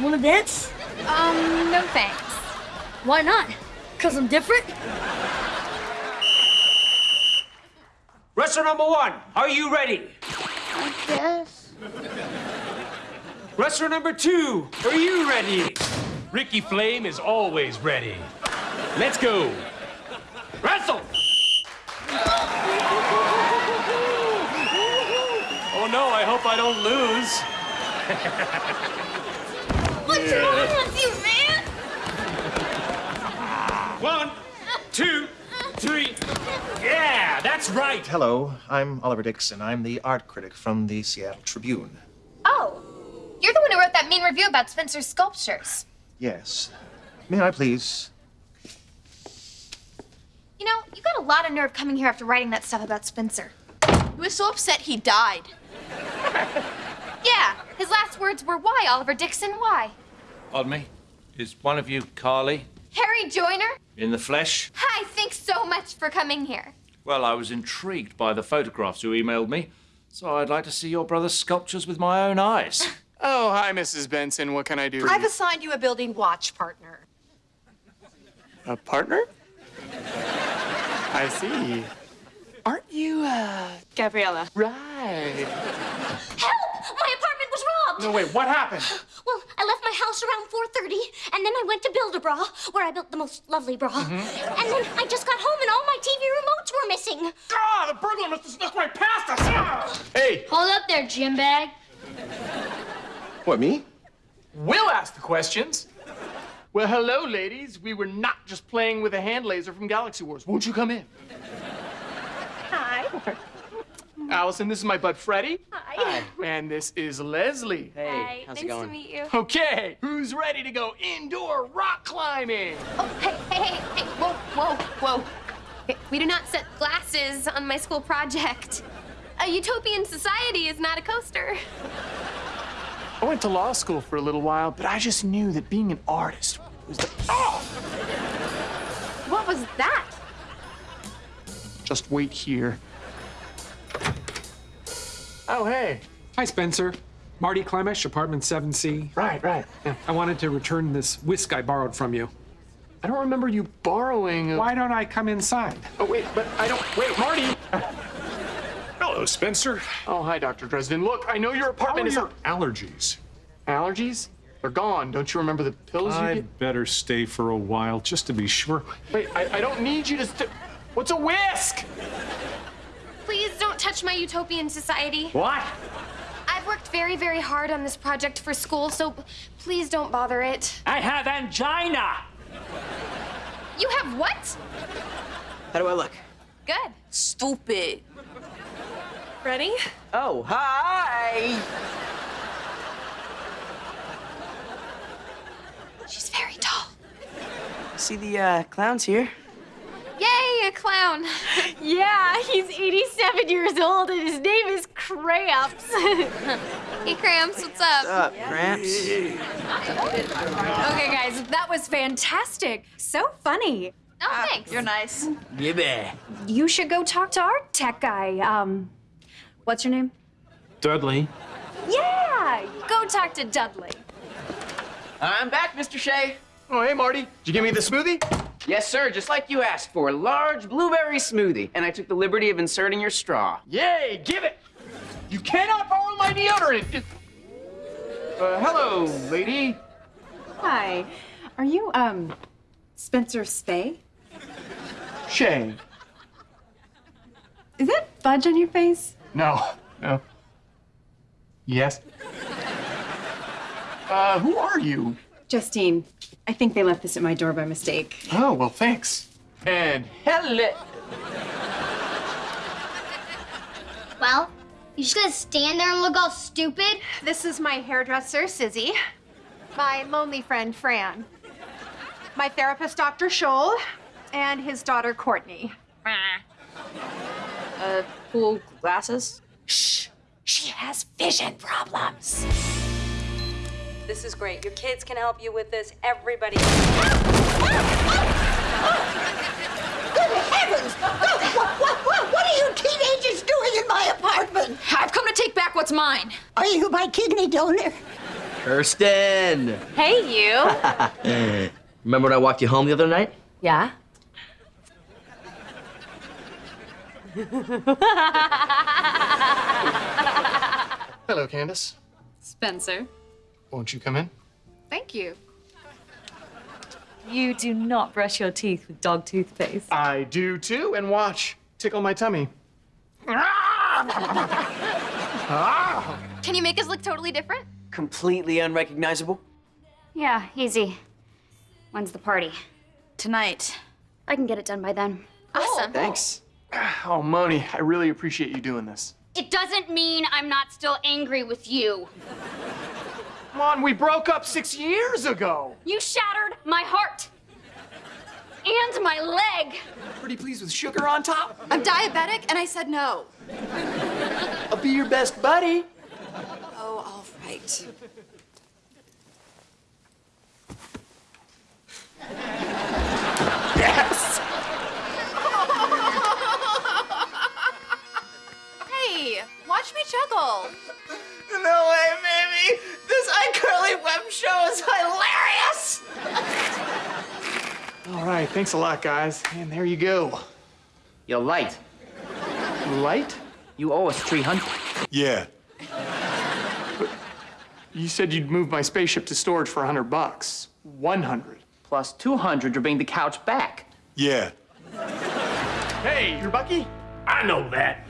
[SPEAKER 56] wanna dance?
[SPEAKER 29] Um, no thanks.
[SPEAKER 56] Why not? Cause I'm different?
[SPEAKER 13] Wrestler number one, are you ready?
[SPEAKER 5] Yes.
[SPEAKER 13] Wrestler number two, are you ready? Ricky Flame is always ready. Let's go. Wrestle! Oh no, I hope I don't lose.
[SPEAKER 56] What's wrong with you, man?
[SPEAKER 13] One, two, three. Yeah, that's right.
[SPEAKER 57] Hello, I'm Oliver Dixon. I'm the art critic from the Seattle Tribune.
[SPEAKER 2] Oh, you're the one who wrote that mean review about Spencer's sculptures.
[SPEAKER 57] Yes. May I please?
[SPEAKER 2] You know, you got a lot of nerve coming here after writing that stuff about Spencer.
[SPEAKER 29] He was so upset he died.
[SPEAKER 2] Yeah, his last words were, Why, Oliver Dixon? Why?
[SPEAKER 13] Pardon me? Is one of you Carly
[SPEAKER 2] Harry Joyner?
[SPEAKER 13] in the flesh?
[SPEAKER 2] Hi, thanks so much for coming here.
[SPEAKER 13] Well, I was intrigued by the photographs you emailed me, so I'd like to see your brother's sculptures with my own eyes.
[SPEAKER 1] Oh, hi, Mrs. Benson. What can I do?
[SPEAKER 6] I've assigned you a building watch partner.
[SPEAKER 1] A partner? I see. Aren't you, uh...
[SPEAKER 4] Gabriella.
[SPEAKER 1] Right.
[SPEAKER 56] Help! My apartment was robbed!
[SPEAKER 1] No, wait, what happened?
[SPEAKER 56] Well, I left my house around 4.30, and then I went to Build-A-Bra, where I built the most lovely bra.
[SPEAKER 1] Mm-hmm.
[SPEAKER 56] And then I just got home and all my TV remotes were missing.
[SPEAKER 1] Ah, the burglar must have snuck right past us! Ah! Hey,
[SPEAKER 56] Hold up there, gym bag.
[SPEAKER 58] What, me?
[SPEAKER 1] we'll ask the questions. Well, hello, ladies. We were not just playing with a hand laser from Galaxy Wars. Won't you come in?
[SPEAKER 6] Hi.
[SPEAKER 1] Allison, this is my bud Freddie.
[SPEAKER 6] Hi.
[SPEAKER 1] And this is Leslie.
[SPEAKER 3] Hey, how's it going?
[SPEAKER 2] to meet you.
[SPEAKER 1] Okay, who's ready to go indoor rock climbing?
[SPEAKER 2] Oh, hey, hey, hey, hey, whoa, whoa, whoa. We do not set glasses on my school project. A utopian society is not a coaster.
[SPEAKER 1] I went to law school for a little while, but I just knew that being an artist was the. Oh!
[SPEAKER 6] What was that?
[SPEAKER 1] Just wait here. Oh, hey.
[SPEAKER 59] Hi, Spencer. Marty Clemish, apartment 7C.
[SPEAKER 1] Right, right.
[SPEAKER 59] Yeah, I wanted to return this whisk I borrowed from you.
[SPEAKER 1] I don't remember you borrowing. A...
[SPEAKER 59] Why don't I come inside?
[SPEAKER 1] Oh, wait, but I don't. Wait, Marty!
[SPEAKER 60] Hello, Spencer.
[SPEAKER 1] Oh, hi, Dr. Dresden. Look, I know your apartment is.
[SPEAKER 60] your allergies?
[SPEAKER 1] Allergies? They're gone. Don't you remember the pills you
[SPEAKER 60] I'd
[SPEAKER 1] get?
[SPEAKER 60] better stay for a while just to be sure.
[SPEAKER 1] Wait, I, I don't need you to. St- What's a whisk?
[SPEAKER 2] Please don't touch my utopian society.
[SPEAKER 13] What?
[SPEAKER 2] I've worked very, very hard on this project for school, so please don't bother it.
[SPEAKER 13] I have angina.
[SPEAKER 2] You have what?
[SPEAKER 3] How do I look?
[SPEAKER 2] Good.
[SPEAKER 29] Stupid.
[SPEAKER 4] Ready?
[SPEAKER 3] Oh, hi!
[SPEAKER 2] She's very tall.
[SPEAKER 3] See the uh, clowns here?
[SPEAKER 2] Yay, a clown.
[SPEAKER 4] Yeah, he's 87 years old and his name is Cramps.
[SPEAKER 2] hey, Cramps, what's up?
[SPEAKER 3] What's up, Gramps?
[SPEAKER 4] Okay, guys, that was fantastic. So funny.
[SPEAKER 2] Oh, thanks.
[SPEAKER 29] You're nice.
[SPEAKER 3] Yeah.
[SPEAKER 4] You should go talk to our tech guy. Um, what's your name?
[SPEAKER 59] Dudley.
[SPEAKER 4] Yeah, go talk to Dudley.
[SPEAKER 3] I'm back, Mr. Shay.
[SPEAKER 1] Oh, hey, Marty. Did you give me the smoothie?
[SPEAKER 3] Yes, sir, just like you asked for. A large blueberry smoothie. And I took the liberty of inserting your straw.
[SPEAKER 1] Yay, give it! You cannot borrow my deodorant! Uh, hello, lady.
[SPEAKER 4] Hi. Are you, um, Spencer Spay?
[SPEAKER 1] Shay.
[SPEAKER 4] Is that fudge on your face?
[SPEAKER 1] No, no. Yes? Uh, who are you?
[SPEAKER 4] Justine. I think they left this at my door by mistake.
[SPEAKER 1] Oh, well, thanks. And hello.
[SPEAKER 2] Well, you just gonna stand there and look all stupid?
[SPEAKER 6] This is my hairdresser, Sizzy. My lonely friend, Fran. My therapist, Dr. Scholl. And his daughter, Courtney.
[SPEAKER 29] Uh, cool glasses?
[SPEAKER 6] Shh! She has vision problems.
[SPEAKER 61] This is great. Your kids can help you with this. Everybody.
[SPEAKER 49] Good heavens! What, what, what, what are you teenagers doing in my apartment?
[SPEAKER 29] I've come to take back what's mine.
[SPEAKER 49] Are you
[SPEAKER 11] you my kidney donor.
[SPEAKER 3] Kirsten!
[SPEAKER 62] Hey, you.
[SPEAKER 3] Remember when I walked you home the other night?
[SPEAKER 62] yeah?
[SPEAKER 1] Hello, Candace.
[SPEAKER 62] Spencer.
[SPEAKER 1] Won't you come in?
[SPEAKER 62] Thank you. You do not brush your teeth with dog toothpaste.
[SPEAKER 1] I do too, and watch. Tickle my tummy.
[SPEAKER 2] Can you make us look totally different?
[SPEAKER 3] Completely unrecognizable?
[SPEAKER 14] Yeah, easy. When's the party?
[SPEAKER 2] Tonight.
[SPEAKER 14] I can get it done by then.
[SPEAKER 2] Awesome.
[SPEAKER 3] Thanks.
[SPEAKER 1] Oh, Moni, I really appreciate you doing this.
[SPEAKER 14] It doesn't mean I'm not still angry with you.
[SPEAKER 1] Come on, we broke up six years ago.
[SPEAKER 14] You shattered my heart. And my leg.
[SPEAKER 1] Pretty pleased with sugar on top?
[SPEAKER 2] I'm diabetic, and I said no.
[SPEAKER 1] I'll be your best buddy.
[SPEAKER 2] Oh, all right. Watch me juggle.
[SPEAKER 28] No way, baby! This iCarly web show is hilarious!
[SPEAKER 1] All right, thanks a lot, guys. And there you go.
[SPEAKER 3] You're light.
[SPEAKER 1] Light?
[SPEAKER 3] You owe us 300.
[SPEAKER 1] Yeah. You said you'd move my spaceship to storage for 100 bucks. 100.
[SPEAKER 3] Plus 200 to bring the couch back.
[SPEAKER 1] Yeah. Hey, you're Bucky?
[SPEAKER 63] I know that.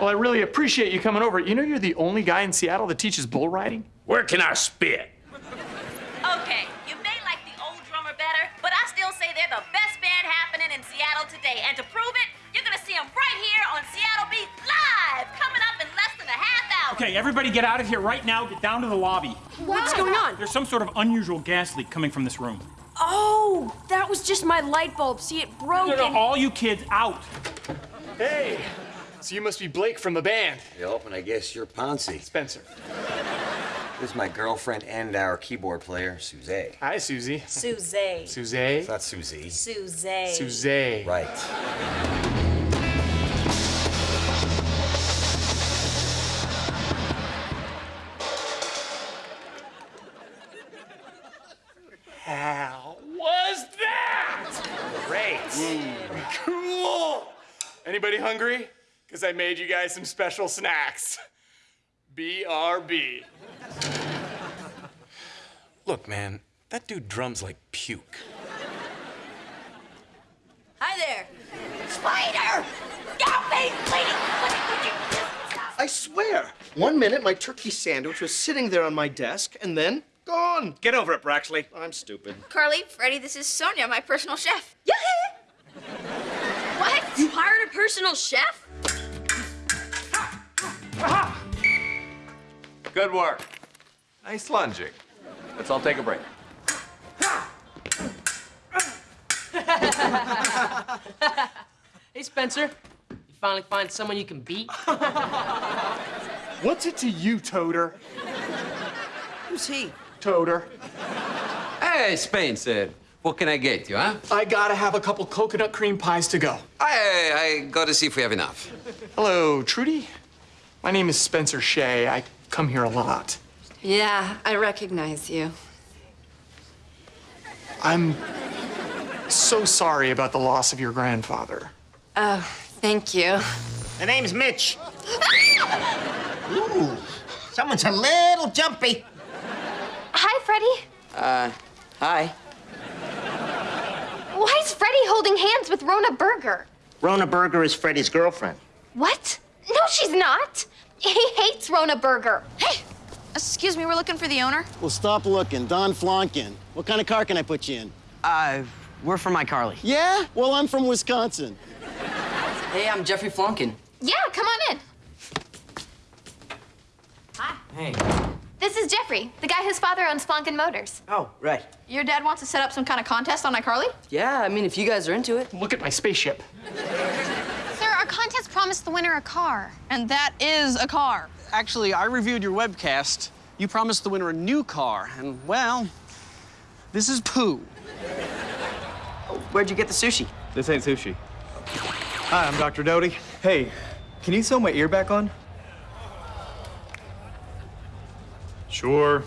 [SPEAKER 1] Well, I really appreciate you coming over. You know you're the only guy in Seattle that teaches bull riding?
[SPEAKER 63] Where can I spit?
[SPEAKER 64] Okay, you may like the old drummer better, but I still say they're the best band happening in Seattle today. And to prove it, you're gonna see them right here on Seattle Beat Live, coming up in less than a half hour.
[SPEAKER 65] Okay, everybody get out of here right now. Get down to the lobby.
[SPEAKER 4] What's going on?
[SPEAKER 65] There's some sort of unusual gas leak coming from this room.
[SPEAKER 4] Oh, that was just my light bulb. See, it broke.
[SPEAKER 65] No, no,
[SPEAKER 4] and-
[SPEAKER 65] all you kids out.
[SPEAKER 1] Hey, so you must be Blake from the band.
[SPEAKER 66] Yep, and I guess you're Ponzi.
[SPEAKER 1] Spencer.
[SPEAKER 66] This is my girlfriend and our keyboard player, Suze.
[SPEAKER 1] Hi, Susie.
[SPEAKER 64] Suze.
[SPEAKER 1] Suze.
[SPEAKER 66] It's not Susie.
[SPEAKER 64] Suze.
[SPEAKER 1] Suze.
[SPEAKER 66] Right.
[SPEAKER 1] How was that? Great. Mm. Cool. Anybody hungry? Because I made you guys some special snacks. BRB.
[SPEAKER 67] Look, man, that dude drums like puke.
[SPEAKER 64] Hi there.
[SPEAKER 68] Spider! Stop me, lady!
[SPEAKER 10] I swear, one minute my turkey sandwich was sitting there on my desk, and then gone.
[SPEAKER 69] Get over it, Braxley.
[SPEAKER 10] I'm stupid.
[SPEAKER 29] Carly, Freddie, this is Sonia, my personal chef. Yeah.
[SPEAKER 64] What? You hired a personal chef?
[SPEAKER 13] Good work. Nice lunging. Let's all take a break.
[SPEAKER 28] Hey, Spencer. You finally find someone you can beat?
[SPEAKER 1] What's it to you, Toter?
[SPEAKER 28] Who's he?
[SPEAKER 1] Toter.
[SPEAKER 70] Hey, Spencer. What can I get you, huh?
[SPEAKER 1] I gotta have a couple coconut cream pies to go.
[SPEAKER 70] I, I gotta see if we have enough.
[SPEAKER 1] Hello, Trudy. My name is Spencer Shay. I come here a lot.
[SPEAKER 71] Yeah, I recognize you.
[SPEAKER 1] I'm so sorry about the loss of your grandfather.
[SPEAKER 71] Oh, thank you.
[SPEAKER 68] The name's Mitch. Ooh, someone's a little jumpy.
[SPEAKER 2] Hi, Freddie.
[SPEAKER 3] Uh, hi.
[SPEAKER 2] Why is Freddie holding hands with Rona Berger?
[SPEAKER 68] Rona Berger is Freddie's girlfriend.
[SPEAKER 2] What? No, she's not. He hates Rona Berger.
[SPEAKER 29] Hey, excuse me, we're looking for the owner.
[SPEAKER 72] Well, stop looking. Don Flonkin. What kind of car can I put you in?
[SPEAKER 3] Uh, we're from iCarly.
[SPEAKER 72] Yeah? Well, I'm from Wisconsin.
[SPEAKER 28] Hey, I'm Jeffrey Flonkin.
[SPEAKER 2] Yeah, come on in. Hi.
[SPEAKER 28] Hey.
[SPEAKER 2] This is Jeffrey, the guy whose father owns Flonkin Motors.
[SPEAKER 3] Oh, right.
[SPEAKER 29] Your dad wants to set up some kind of contest on iCarly?
[SPEAKER 28] Yeah, I mean, if you guys are into it.
[SPEAKER 1] Look at my spaceship
[SPEAKER 73] contest promised the winner a car.
[SPEAKER 29] And that is a car.
[SPEAKER 8] Actually, I reviewed your webcast. You promised the winner a new car, and, well, this is poo.
[SPEAKER 3] Where'd you get the sushi?
[SPEAKER 74] This ain't sushi. Hi, I'm Dr. Doty. Hey, can you sew my ear back on?
[SPEAKER 75] Sure.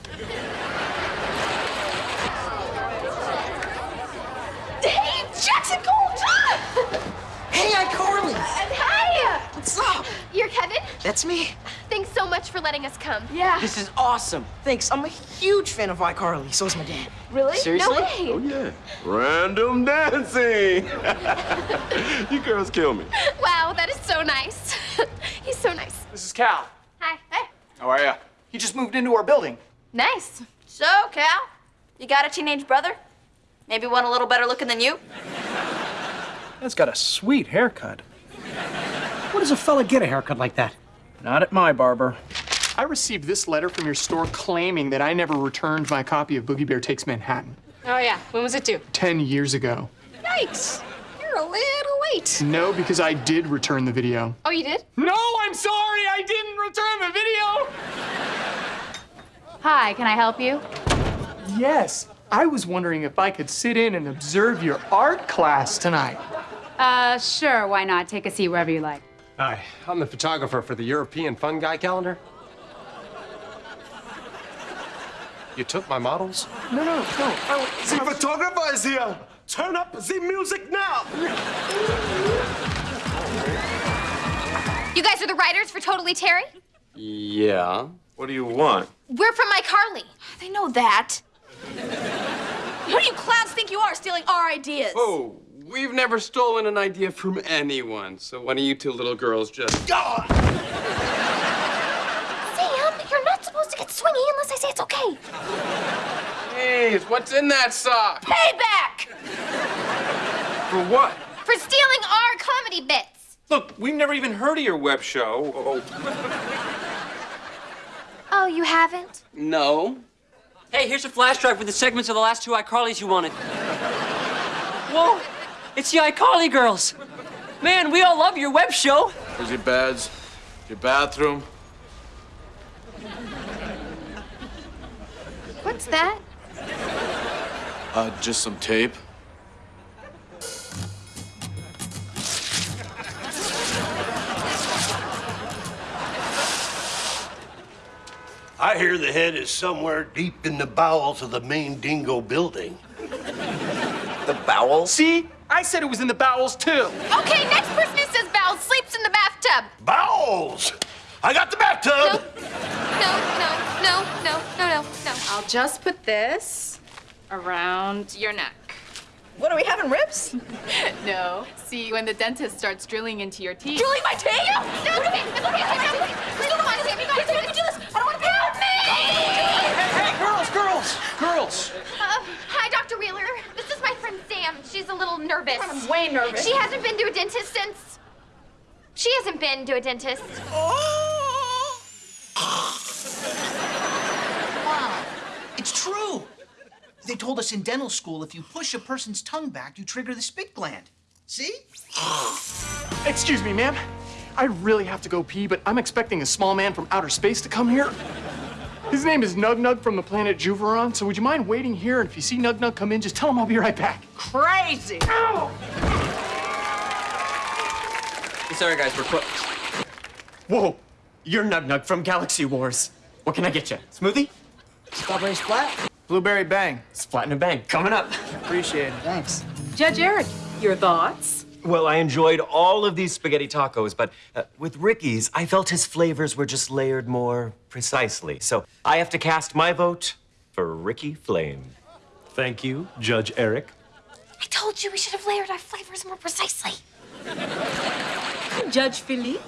[SPEAKER 28] That's me.
[SPEAKER 2] Thanks so much for letting us come. Yeah.
[SPEAKER 28] This is awesome. Thanks. I'm a huge fan of iCarly. So is my dad.
[SPEAKER 2] Really?
[SPEAKER 28] Seriously?
[SPEAKER 2] No way.
[SPEAKER 76] Oh, yeah. Random dancing. you girls kill me.
[SPEAKER 2] Wow, that is so nice. He's so nice.
[SPEAKER 1] This is Cal.
[SPEAKER 2] Hi. Hey.
[SPEAKER 1] How are ya? He just moved into our building.
[SPEAKER 2] Nice.
[SPEAKER 29] So, Cal, you got a teenage brother? Maybe one a little better looking than you?
[SPEAKER 57] That's got a sweet haircut. Where does a fella get a haircut like that? Not at my barber.
[SPEAKER 1] I received this letter from your store claiming that I never returned my copy of Boogie Bear Takes Manhattan
[SPEAKER 77] Oh, yeah. When was it due?
[SPEAKER 1] 10 years ago.
[SPEAKER 77] Yikes. You're a little late.
[SPEAKER 1] No, because I did return the video.
[SPEAKER 77] Oh, you did?
[SPEAKER 1] No, I'm sorry, I didn't return the video.
[SPEAKER 35] Hi, can I help you?
[SPEAKER 1] Yes, I was wondering if I could sit in and observe your art class tonight.
[SPEAKER 78] Uh, sure, why not? Take a seat wherever you like.
[SPEAKER 79] Hi, I'm the photographer for the European Fun Guy calendar. You took my models?
[SPEAKER 1] No, no, no. Oh,
[SPEAKER 76] The photographer is here. Turn up the music now.
[SPEAKER 2] You guys are the writers for Totally Terry?
[SPEAKER 79] Yeah. What do you want?
[SPEAKER 2] We're from iCarly.
[SPEAKER 29] They know that. Who do you clowns think you are stealing our ideas?
[SPEAKER 79] Oh, we've never stolen an idea from anyone. So why don't you two little girls just... Go!
[SPEAKER 2] Sam, you're not supposed to get swingy unless I say it's okay.
[SPEAKER 79] Hey, what's in that sock?
[SPEAKER 2] Payback
[SPEAKER 79] For what?
[SPEAKER 2] for stealing our comedy bits.
[SPEAKER 79] Look, we've never even heard of your web show. Oh,
[SPEAKER 2] Oh, oh you haven't?
[SPEAKER 79] no.
[SPEAKER 80] Hey, here's a flash drive with the segments of the last two iCarlys you wanted. Whoa, it's the iCarly girls. Man, we all love your web show.
[SPEAKER 76] Where's your beds? Your bathroom?
[SPEAKER 2] What's that?
[SPEAKER 76] Uh, just some tape.
[SPEAKER 39] I hear the head is somewhere deep in the bowels of the main dingo building.
[SPEAKER 1] The bowels? See? I said it was in the bowels too.
[SPEAKER 2] Okay, next person who says bowels sleeps in the bathtub.
[SPEAKER 39] Bowels! I got the bathtub!
[SPEAKER 2] No, no, no, no, no, no, no.
[SPEAKER 77] I'll just put this around your neck.
[SPEAKER 29] What are we having ribs?
[SPEAKER 77] no. See, when the dentist starts drilling into your teeth.
[SPEAKER 29] Drilling my teeth?
[SPEAKER 2] No, no, it's okay, it's okay, it's okay. Please don't mind, Sam, you got it, you can do this. I don't want to help me.
[SPEAKER 1] Hey, girls, girls, girls.
[SPEAKER 2] Uh, hi, Dr. Wheeler. This is my friend Sam. She's a little nervous.
[SPEAKER 29] I'm way nervous.
[SPEAKER 2] She hasn't been to a dentist since. She hasn't been to a dentist.
[SPEAKER 28] It's true. They told us in dental school if you push a person's tongue back, you trigger the spit gland. See?
[SPEAKER 1] Excuse me, ma'am. I really have to go pee, but I'm expecting a small man from outer space to come here. His name is Nug Nug from the planet Juveron, so would you mind waiting here? And if you see Nug Nug come in, just tell him I'll be right back.
[SPEAKER 28] Crazy.
[SPEAKER 80] Sorry, guys, we're close.
[SPEAKER 1] Whoa, you're Nug Nug from Galaxy Wars. What can I get you? Smoothie?
[SPEAKER 28] Strawberry splat?
[SPEAKER 1] Blueberry Bang. Splat and a bang. Coming up.
[SPEAKER 28] Appreciate it. Thanks.
[SPEAKER 4] Judge Eric, your thoughts?
[SPEAKER 81] Well, I enjoyed all of these spaghetti tacos, but uh, with Ricky's, I felt his flavors were just layered more precisely. So I have to cast my vote for Ricky Flame.
[SPEAKER 82] Thank you, Judge Eric.
[SPEAKER 2] I told you we should have layered our flavors more precisely.
[SPEAKER 4] Judge Philippe?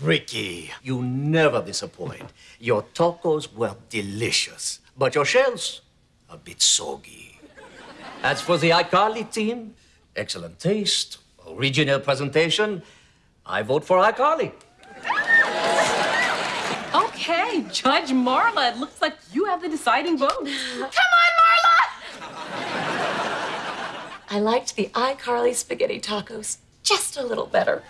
[SPEAKER 39] Ricky, you never disappoint. Your tacos were delicious, but your shells, a bit soggy. As for the iCarly team, excellent taste, original presentation. I vote for iCarly.
[SPEAKER 4] Okay, Judge Marla, it looks like you have the deciding vote.
[SPEAKER 2] Come on, Marla!
[SPEAKER 83] I liked the iCarly spaghetti tacos just a little better.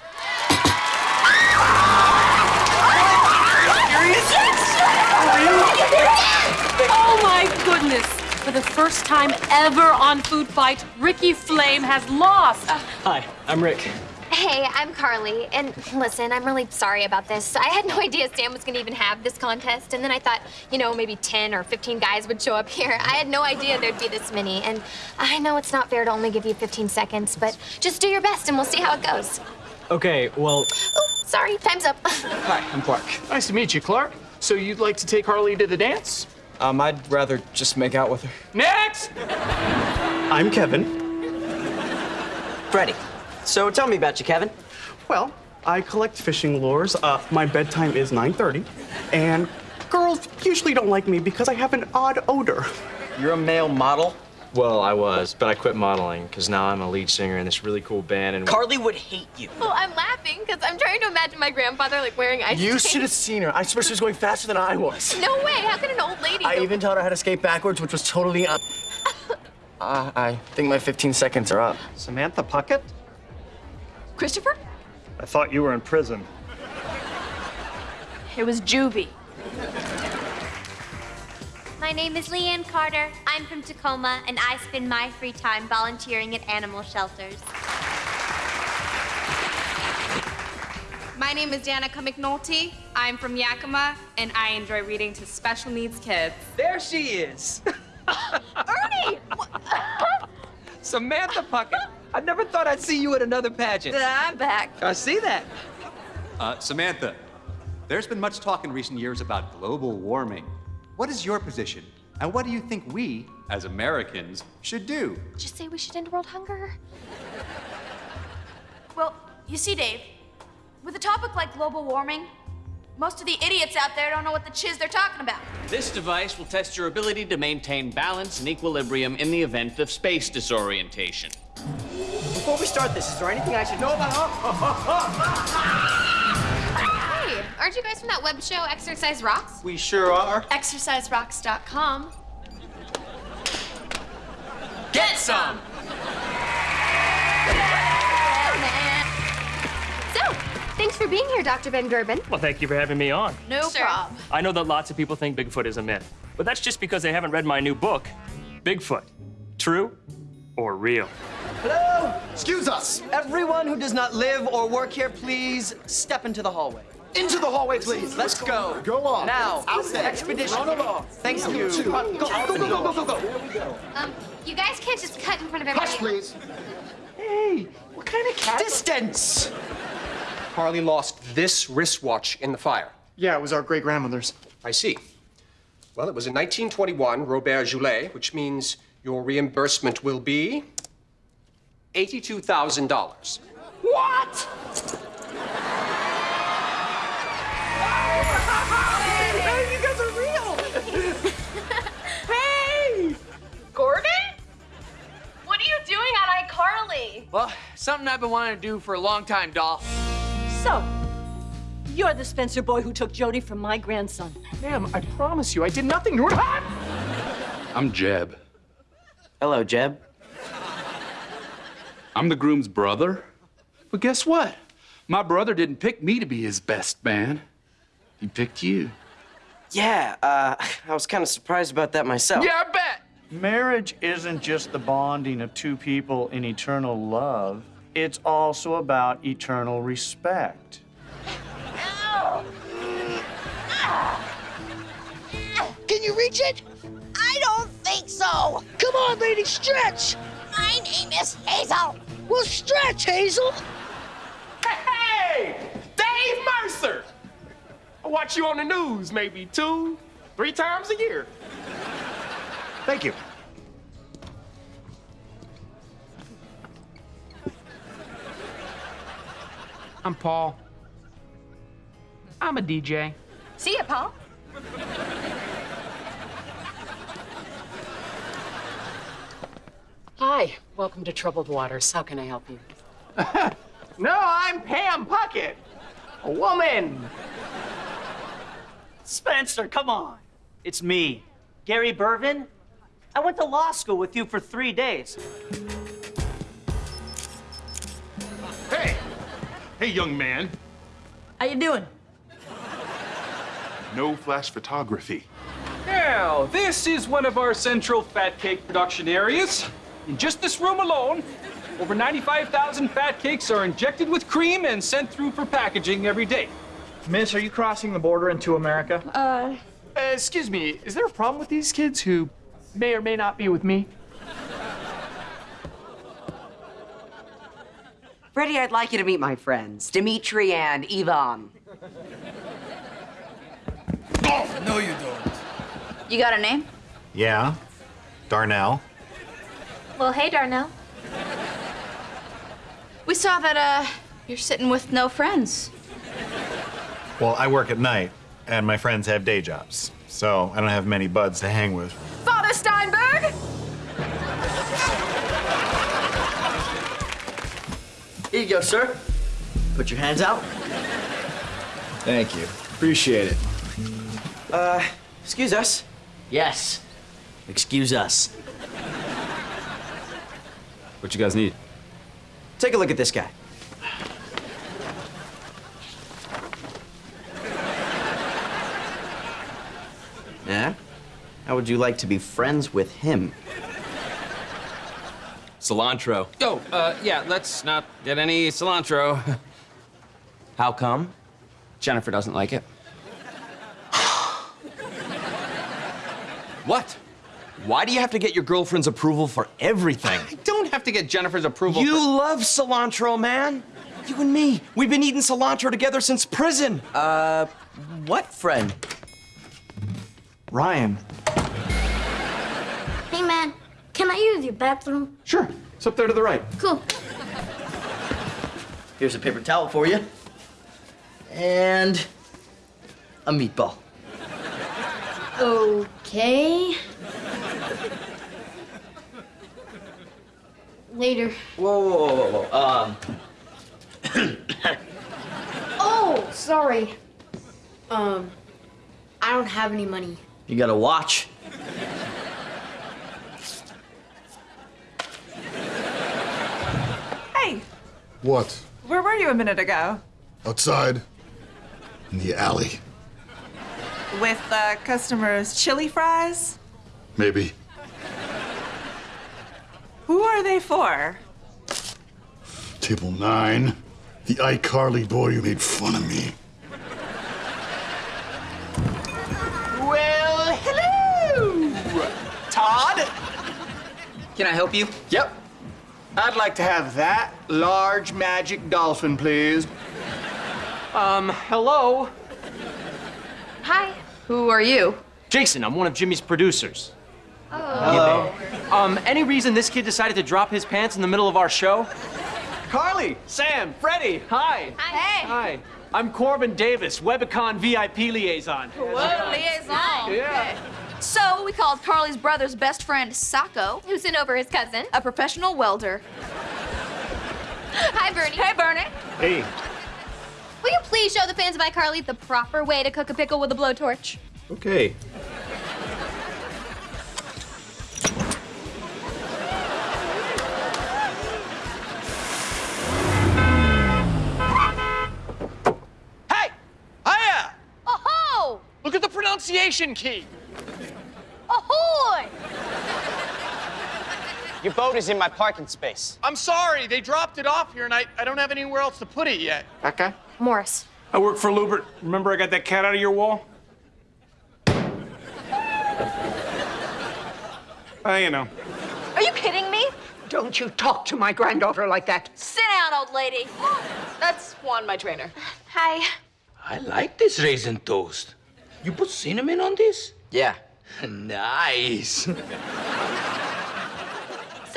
[SPEAKER 4] Oh my goodness! For the first time ever on Food Fight, Ricky Flame has lost.
[SPEAKER 80] Hi, I'm Rick.
[SPEAKER 2] Hey, I'm Carly, and listen, I'm really sorry about this. I had no idea Sam was gonna even have this contest, and then I thought, you know, maybe 10 or 15 guys would show up here. I had no idea there'd be this many, and I know it's not fair to only give you 15 seconds, but just do your best and we'll see how it goes.
[SPEAKER 28] Okay, well,
[SPEAKER 2] Oh, sorry, time's up.
[SPEAKER 28] hi, I'm Clark.
[SPEAKER 1] Nice to meet you, Clark. So you'd like to take Carly to the dance?
[SPEAKER 28] Um, I'd rather just make out with her.
[SPEAKER 1] Next!
[SPEAKER 57] I'm Kevin.
[SPEAKER 3] Freddie. So tell me about you, Kevin.
[SPEAKER 57] Well, I collect fishing lures. Uh, my bedtime is 9.30, and girls usually don't like me because I have an odd odor.
[SPEAKER 28] You're a male model? Well, I was, but I quit modeling because now I'm a lead singer in this really cool band. And
[SPEAKER 3] Carly would hate you.
[SPEAKER 2] Well, I'm laughing because I'm trying to imagine my grandfather like wearing ice
[SPEAKER 57] You should have seen her. I swear she was going faster than I was.
[SPEAKER 2] No way, how could an old lady
[SPEAKER 57] I even taught her how to skate backwards, which was totally un- uh, I think my 15 seconds are up.
[SPEAKER 1] Samantha Puckett?
[SPEAKER 29] Christopher?
[SPEAKER 34] I thought you were in prison.
[SPEAKER 29] It was juvie.
[SPEAKER 2] My name is Leanne Carter. I'm from Tacoma, and I spend my free time volunteering at animal shelters.
[SPEAKER 4] My name is Danica McNulty. I'm from Yakima, and I enjoy reading to special needs kids.
[SPEAKER 8] There she is.
[SPEAKER 2] Ernie!
[SPEAKER 8] Samantha Puckett. I never thought I'd see you at another pageant.
[SPEAKER 29] I'm back.
[SPEAKER 8] I see that.
[SPEAKER 33] Uh, Samantha, there's been much talk in recent years about global warming. What is your position? And what do you think we, as Americans, should do?
[SPEAKER 2] Just say we should end world hunger.
[SPEAKER 29] Well, you see, Dave, with a topic like global warming, most of the idiots out there don't know what the chiz they're talking about.
[SPEAKER 84] This device will test your ability to maintain balance and equilibrium in the event of space disorientation.
[SPEAKER 3] Before we start this, is there anything I should know about?
[SPEAKER 2] Hey, aren't you guys from that web show, Exercise Rocks?
[SPEAKER 57] We sure are.
[SPEAKER 29] ExerciseRocks.com.
[SPEAKER 8] Get some!
[SPEAKER 2] So, thanks for being here, Dr. Ben Gerben.
[SPEAKER 23] Well, thank you for having me on.
[SPEAKER 29] No problem.
[SPEAKER 23] I know that lots of people think Bigfoot is a myth, but that's just because they haven't read my new book, Bigfoot. True or real?
[SPEAKER 3] Hello? Excuse us. Everyone who does not live or work here, please step into the hallway.
[SPEAKER 57] Into the hallway, please.
[SPEAKER 3] Let's go.
[SPEAKER 57] Go on.
[SPEAKER 3] Now,
[SPEAKER 57] Out there.
[SPEAKER 3] expedition.
[SPEAKER 57] Run along.
[SPEAKER 3] Thanks to
[SPEAKER 57] You
[SPEAKER 3] you.
[SPEAKER 57] too.
[SPEAKER 3] Go,
[SPEAKER 57] Go, go, go, go, go, go.
[SPEAKER 2] Um, you guys can't just cut in front of everybody.
[SPEAKER 57] Hush, please.
[SPEAKER 1] Hey, what kind of cat?
[SPEAKER 3] Distance.
[SPEAKER 26] Carly lost this wristwatch in the fire.
[SPEAKER 1] Yeah, it was our great grandmother's.
[SPEAKER 26] I see. Well, it was in 1921, Robert Goulet, which means your reimbursement will be $82,000.
[SPEAKER 1] What?
[SPEAKER 8] Hey, you guys are real!
[SPEAKER 4] Hey! Gordon? What are you doing on iCarly?
[SPEAKER 8] Well, something I've been wanting to do for a long time, doll.
[SPEAKER 85] So, you're the Spencer boy who took Jody from my grandson.
[SPEAKER 1] Ma'am, I promise you, I did nothing to her.
[SPEAKER 85] I'm Jeb.
[SPEAKER 3] Hello, Jeb.
[SPEAKER 85] I'm the groom's brother. But guess what? My brother didn't pick me to be his best man. He picked you.
[SPEAKER 3] Yeah, uh, I was kind of surprised about that myself.
[SPEAKER 85] Yeah, I bet.
[SPEAKER 34] Marriage isn't just the bonding of two people in eternal love, it's also about eternal respect.
[SPEAKER 11] Can you reach it? I don't think so. Come on, lady, stretch. My name is Hazel. Well, stretch, Hazel.
[SPEAKER 1] Hey, Dave Mercer. I watch you on the news maybe two, three times a year. Thank you.
[SPEAKER 28] I'm Paul. I'm a DJ.
[SPEAKER 29] See ya, Paul.
[SPEAKER 86] Hi, welcome to Troubled Waters. How can I help you?
[SPEAKER 1] No, I'm Pam Puckett, a woman.
[SPEAKER 39] Spencer, come on. It's me, Gary Bervin. I went to law school with you for three days.
[SPEAKER 34] Hey! Hey, young man.
[SPEAKER 29] How you doing?
[SPEAKER 34] No flash photography.
[SPEAKER 28] Now, this is one of our central fat cake production areas. In just this room alone,
[SPEAKER 24] Over 95,000 fat cakes are injected with cream and sent through for packaging every day.
[SPEAKER 1] Miss, are you crossing the border into America?
[SPEAKER 87] Uh,
[SPEAKER 1] Uh, excuse me, is there a problem with these kids who may or may not be with me?
[SPEAKER 88] Freddie, I'd like you to meet my friends, Dimitri and Ivan.
[SPEAKER 89] Oh, no, you don't.
[SPEAKER 29] You got a name?
[SPEAKER 34] Yeah, Darnell.
[SPEAKER 29] Well, hey, Darnell. We saw that, uh, you're sitting with no friends.
[SPEAKER 34] Well, I work at night, and my friends have day jobs, so I don't have many buds to hang with.
[SPEAKER 29] Father Steinberg!
[SPEAKER 3] Here you go, sir. Put your hands out.
[SPEAKER 89] Thank you. Appreciate it.
[SPEAKER 3] Uh, excuse us. Yes. Excuse us.
[SPEAKER 24] What you guys need?
[SPEAKER 3] Take a look at this guy. Yeah? How would you like to be friends with him?
[SPEAKER 8] Cilantro. Oh, uh, yeah, let's not get any cilantro.
[SPEAKER 3] How come?
[SPEAKER 8] Jennifer doesn't like it. what?
[SPEAKER 3] Why do you have to get your girlfriend's approval for everything?
[SPEAKER 8] I don't have to get Jennifer's approval.
[SPEAKER 3] You
[SPEAKER 8] for-
[SPEAKER 3] love cilantro, man. You and me, we've been eating cilantro together since prison. Uh, what friend?
[SPEAKER 1] Ryan.
[SPEAKER 29] Hey, man, can I use your bathroom?
[SPEAKER 1] Sure, it's up there to the right.
[SPEAKER 29] Cool.
[SPEAKER 3] Here's a paper towel for you. And a meatball.
[SPEAKER 29] Okay. Later.
[SPEAKER 3] Whoa, whoa, whoa, whoa, whoa. Um,
[SPEAKER 29] Oh, sorry. Um, I don't have any money.
[SPEAKER 3] You got a watch?
[SPEAKER 4] Hey,
[SPEAKER 89] What?
[SPEAKER 4] where were you a minute ago?
[SPEAKER 89] Outside? In the alley?
[SPEAKER 4] With uh, customers' chili fries?
[SPEAKER 89] Maybe.
[SPEAKER 4] Who are they for?
[SPEAKER 89] Table nine. The iCarly boy who made fun of me.
[SPEAKER 3] Can I help you?
[SPEAKER 1] Yep. I'd like to have that large magic dolphin, please. Um, hello?
[SPEAKER 29] Hi. Who are you?
[SPEAKER 24] Jason, I'm one of Jimmy's producers. Oh.
[SPEAKER 3] Hello.
[SPEAKER 24] Um, any reason this kid decided to drop his pants in the middle of our show?
[SPEAKER 1] Carly, Sam, Freddie, hi.
[SPEAKER 29] Hey.
[SPEAKER 24] Hi. I'm Corbin Davis, Webicon VIP liaison.
[SPEAKER 29] Whoa, liaison.
[SPEAKER 24] Yeah.
[SPEAKER 29] So we called Carly's brother's best friend Socko, who sent over his cousin, a professional welder. Hi, Bernie. Hey, Bernie.
[SPEAKER 1] Hey.
[SPEAKER 29] Will you please show the fans of iCarly the proper way to cook a pickle with a blowtorch?
[SPEAKER 89] Okay.
[SPEAKER 1] Hey! Hiya!
[SPEAKER 29] Oh-ho!
[SPEAKER 1] Look at the pronunciation key.
[SPEAKER 3] Your boat is in my parking space.
[SPEAKER 1] I'm sorry, they dropped it off here and I, I don't have anywhere else to put it yet. Okay.
[SPEAKER 29] Morris.
[SPEAKER 24] I work for Lewbert. Remember I got that cat out of your wall? Uh, you know.
[SPEAKER 29] Are you kidding me?
[SPEAKER 6] Don't you talk to my granddaughter like that.
[SPEAKER 29] Sit down, old lady. That's Juan, my trainer. Hi.
[SPEAKER 39] I like this raisin toast. You put cinnamon on this?
[SPEAKER 3] Yeah.
[SPEAKER 39] nice.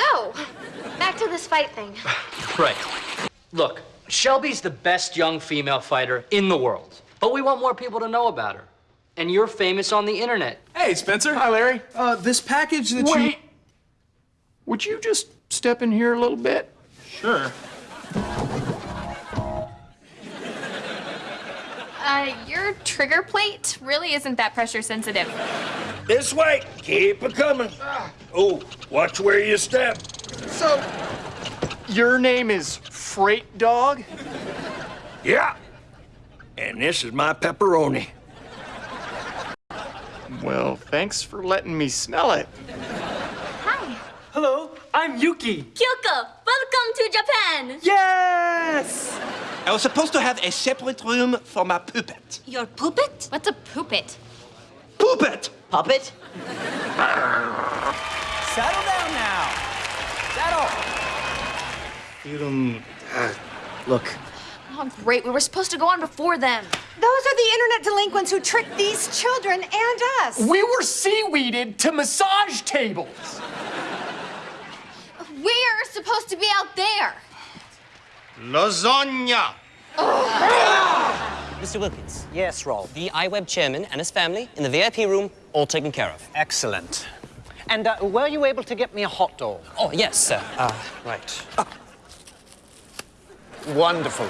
[SPEAKER 29] So, back to this fight thing.
[SPEAKER 80] Right. Look, Shelby's the best young female fighter in the world. But we want more people to know about her. And you're famous on the internet.
[SPEAKER 24] Hey, Spencer.
[SPEAKER 1] Hi, Larry.
[SPEAKER 24] Uh, this package that you.
[SPEAKER 1] Wait. Would you just step in here a little bit?
[SPEAKER 24] Sure.
[SPEAKER 2] Uh, your trigger plate really isn't that pressure sensitive.
[SPEAKER 39] This way. Keep it coming. Oh, watch where you step.
[SPEAKER 1] So, your name is Freight Dog?
[SPEAKER 39] Yeah. And this is my pepperoni.
[SPEAKER 1] Well, thanks for letting me smell it.
[SPEAKER 29] Hi.
[SPEAKER 24] Hello, I'm Yuki.
[SPEAKER 29] Kyoko, welcome
[SPEAKER 2] to Japan.
[SPEAKER 8] Yes! I was supposed to have a separate room for my puppet.
[SPEAKER 2] Your puppet? What's a puppet?
[SPEAKER 8] Puppet!
[SPEAKER 3] Puppet?
[SPEAKER 90] Settle down now. Settle.
[SPEAKER 8] You don't. Uh, look,
[SPEAKER 91] Oh, great. We were supposed to go on before them.
[SPEAKER 6] Those are the internet delinquents who tricked these children and us.
[SPEAKER 1] We were seaweeded to massage tables.
[SPEAKER 2] We're supposed to be out there.
[SPEAKER 8] lasagna!
[SPEAKER 39] Mr. Wilkins. Yes, Rolf. The iWeb chairman and his family in the VIP room, all taken care of.
[SPEAKER 90] Excellent. And uh, were you able to get me a hot dog?
[SPEAKER 39] Oh, yes, sir. Uh, right.
[SPEAKER 90] Wonderful.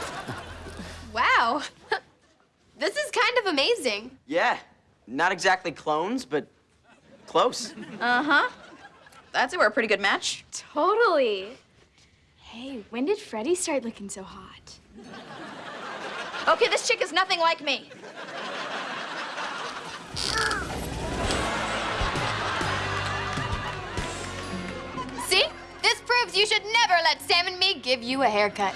[SPEAKER 2] Wow. this is kind of amazing.
[SPEAKER 3] Yeah. Not exactly clones, but close.
[SPEAKER 29] Uh huh. That's it. we're a pretty good match.
[SPEAKER 2] Totally. Hey, when did Freddie start looking so hot?
[SPEAKER 29] Okay, this chick is nothing like me.
[SPEAKER 2] See? This proves you should never let Sam and me give you a haircut.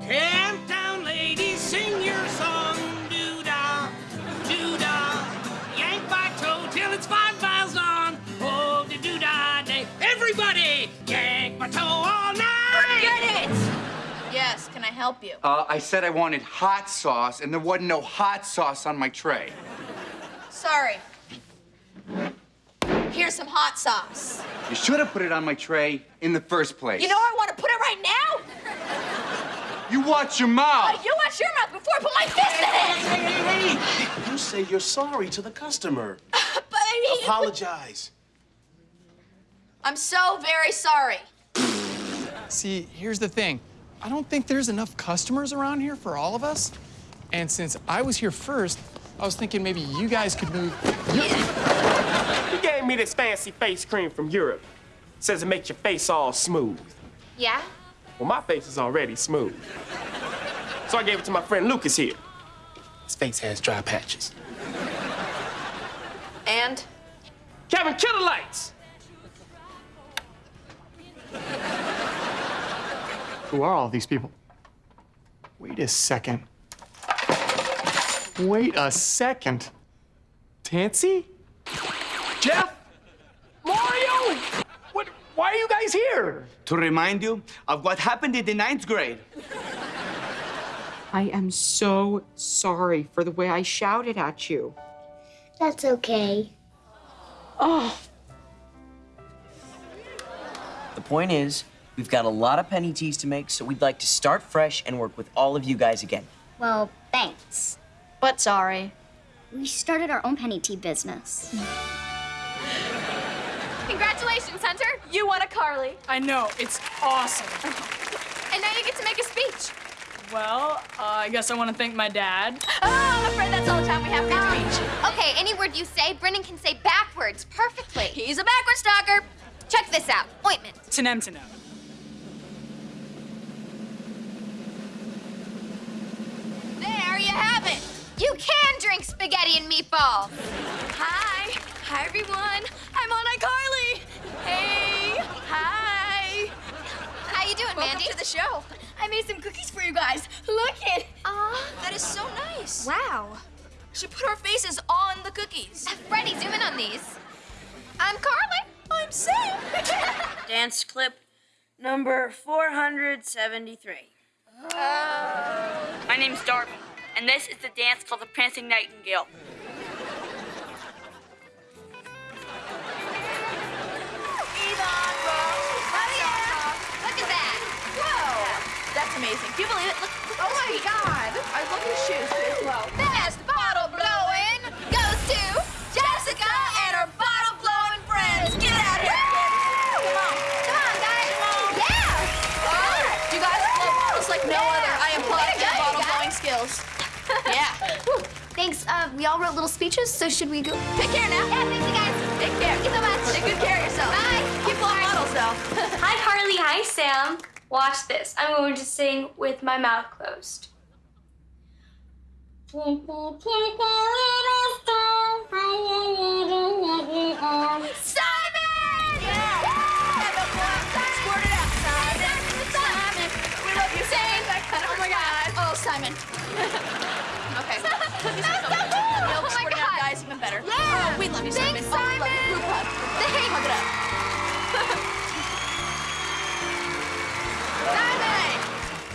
[SPEAKER 92] Camptown
[SPEAKER 29] help you?
[SPEAKER 33] Uh, I said I wanted hot sauce, and there wasn't no hot sauce on my tray.
[SPEAKER 29] Sorry. Here's some hot sauce.
[SPEAKER 33] You should have put it on my tray in the first place.
[SPEAKER 29] You know I want to put it right now?
[SPEAKER 33] You watch your mouth.
[SPEAKER 29] Uh, you watch your mouth before I put my fist in it!
[SPEAKER 13] Hey, hey, hey! You say you're sorry to the customer.
[SPEAKER 29] But I mean...
[SPEAKER 13] Apologize.
[SPEAKER 29] I'm so very sorry.
[SPEAKER 1] See, here's the thing. I don't think there's enough customers around here for all of us. And since I was here first, I was thinking maybe you guys could move.
[SPEAKER 23] He gave me this fancy face cream from Europe. Says it makes your face all smooth.
[SPEAKER 2] Yeah?
[SPEAKER 23] Well, my face is already smooth. So I gave it to my friend Lucas here. His face has dry patches.
[SPEAKER 29] And?
[SPEAKER 23] Kevin, kill the lights!
[SPEAKER 1] Who are all these people? Wait a second. Wait a second. Tansy? Jeff? Mario? What? Why are you guys here?
[SPEAKER 8] To remind you of what happened in the ninth grade.
[SPEAKER 11] I am so sorry for the way I shouted at you.
[SPEAKER 2] That's okay.
[SPEAKER 11] Oh,
[SPEAKER 3] The point is, we've got a lot of Penny Tees to make, so we'd like to start fresh and work with all of you guys again.
[SPEAKER 2] Well, thanks.
[SPEAKER 29] But sorry.
[SPEAKER 2] We started our own Penny Tee business. Congratulations, Hunter. You won a Carly.
[SPEAKER 4] I know, it's awesome.
[SPEAKER 2] And now you get to make a speech.
[SPEAKER 4] Well, uh, I guess I want to thank my dad.
[SPEAKER 2] Oh, I'm afraid that's all the time we have for your speech. Okay, any word you say, Brennan can say backwards perfectly. He's a backwards talker. Check this out. Ointment.
[SPEAKER 4] Tanem Tanem.
[SPEAKER 2] There you have it. You can drink spaghetti and meatballs. Hi. Hi, everyone. I'm on iCarly. Hey. Hi. How you doing,
[SPEAKER 29] Welcome
[SPEAKER 2] Mandy?
[SPEAKER 29] to the show.
[SPEAKER 2] I made some cookies for you guys. Look it. Aw,
[SPEAKER 29] That is so nice.
[SPEAKER 2] wow.
[SPEAKER 29] She put our faces on the cookies.
[SPEAKER 2] Freddie, zoom in on these. I'm Carly.
[SPEAKER 29] I'm Sam.
[SPEAKER 93] Dance clip number 473. My name's Darby, and this is the dance called the Prancing Nightingale.
[SPEAKER 2] Look at that.
[SPEAKER 29] Whoa. That's amazing. Do you believe it? Look, look
[SPEAKER 2] Oh my God.
[SPEAKER 29] I love these shoes too as well.
[SPEAKER 2] Little speeches, so should we go?
[SPEAKER 29] Take care now.
[SPEAKER 2] Yeah, thanks, you guys.
[SPEAKER 29] Take care.
[SPEAKER 2] Thank you so much.
[SPEAKER 29] Take good care of yourself.
[SPEAKER 2] Bye.
[SPEAKER 29] Keep blowing bottles though.
[SPEAKER 94] Hi, Carly. Hi, Sam. Watch this. I'm going to sing with my mouth closed.
[SPEAKER 29] We love you,
[SPEAKER 2] Thanks,
[SPEAKER 29] Simon. Oh, we love you. Group hug.
[SPEAKER 2] Thanks.
[SPEAKER 29] Hug it up.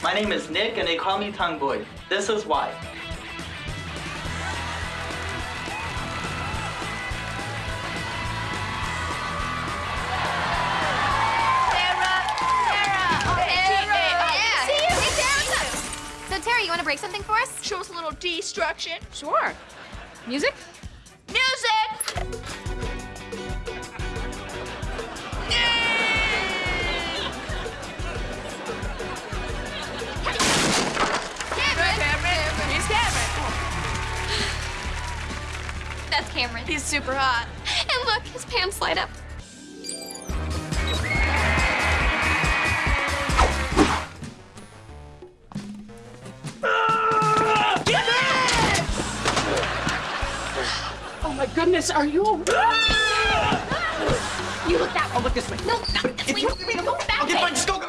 [SPEAKER 90] My name is Nick, and they call me Tongue Boy. This is why.
[SPEAKER 2] Yeah. See you. Hey, Tara, oh, what's up? So, Tara, you want to break something for us?
[SPEAKER 29] Show us a little destruction.
[SPEAKER 2] Sure. Music?
[SPEAKER 29] Music!
[SPEAKER 2] Cameron.
[SPEAKER 29] He's Cameron.
[SPEAKER 2] That's Cameron.
[SPEAKER 29] He's super hot.
[SPEAKER 2] And look, his pants light up.
[SPEAKER 80] Oh my goodness, are you?
[SPEAKER 2] You look that way.
[SPEAKER 80] Oh, look this way.
[SPEAKER 2] No, not this way. No, back
[SPEAKER 3] Okay,
[SPEAKER 2] way.
[SPEAKER 3] fine, just go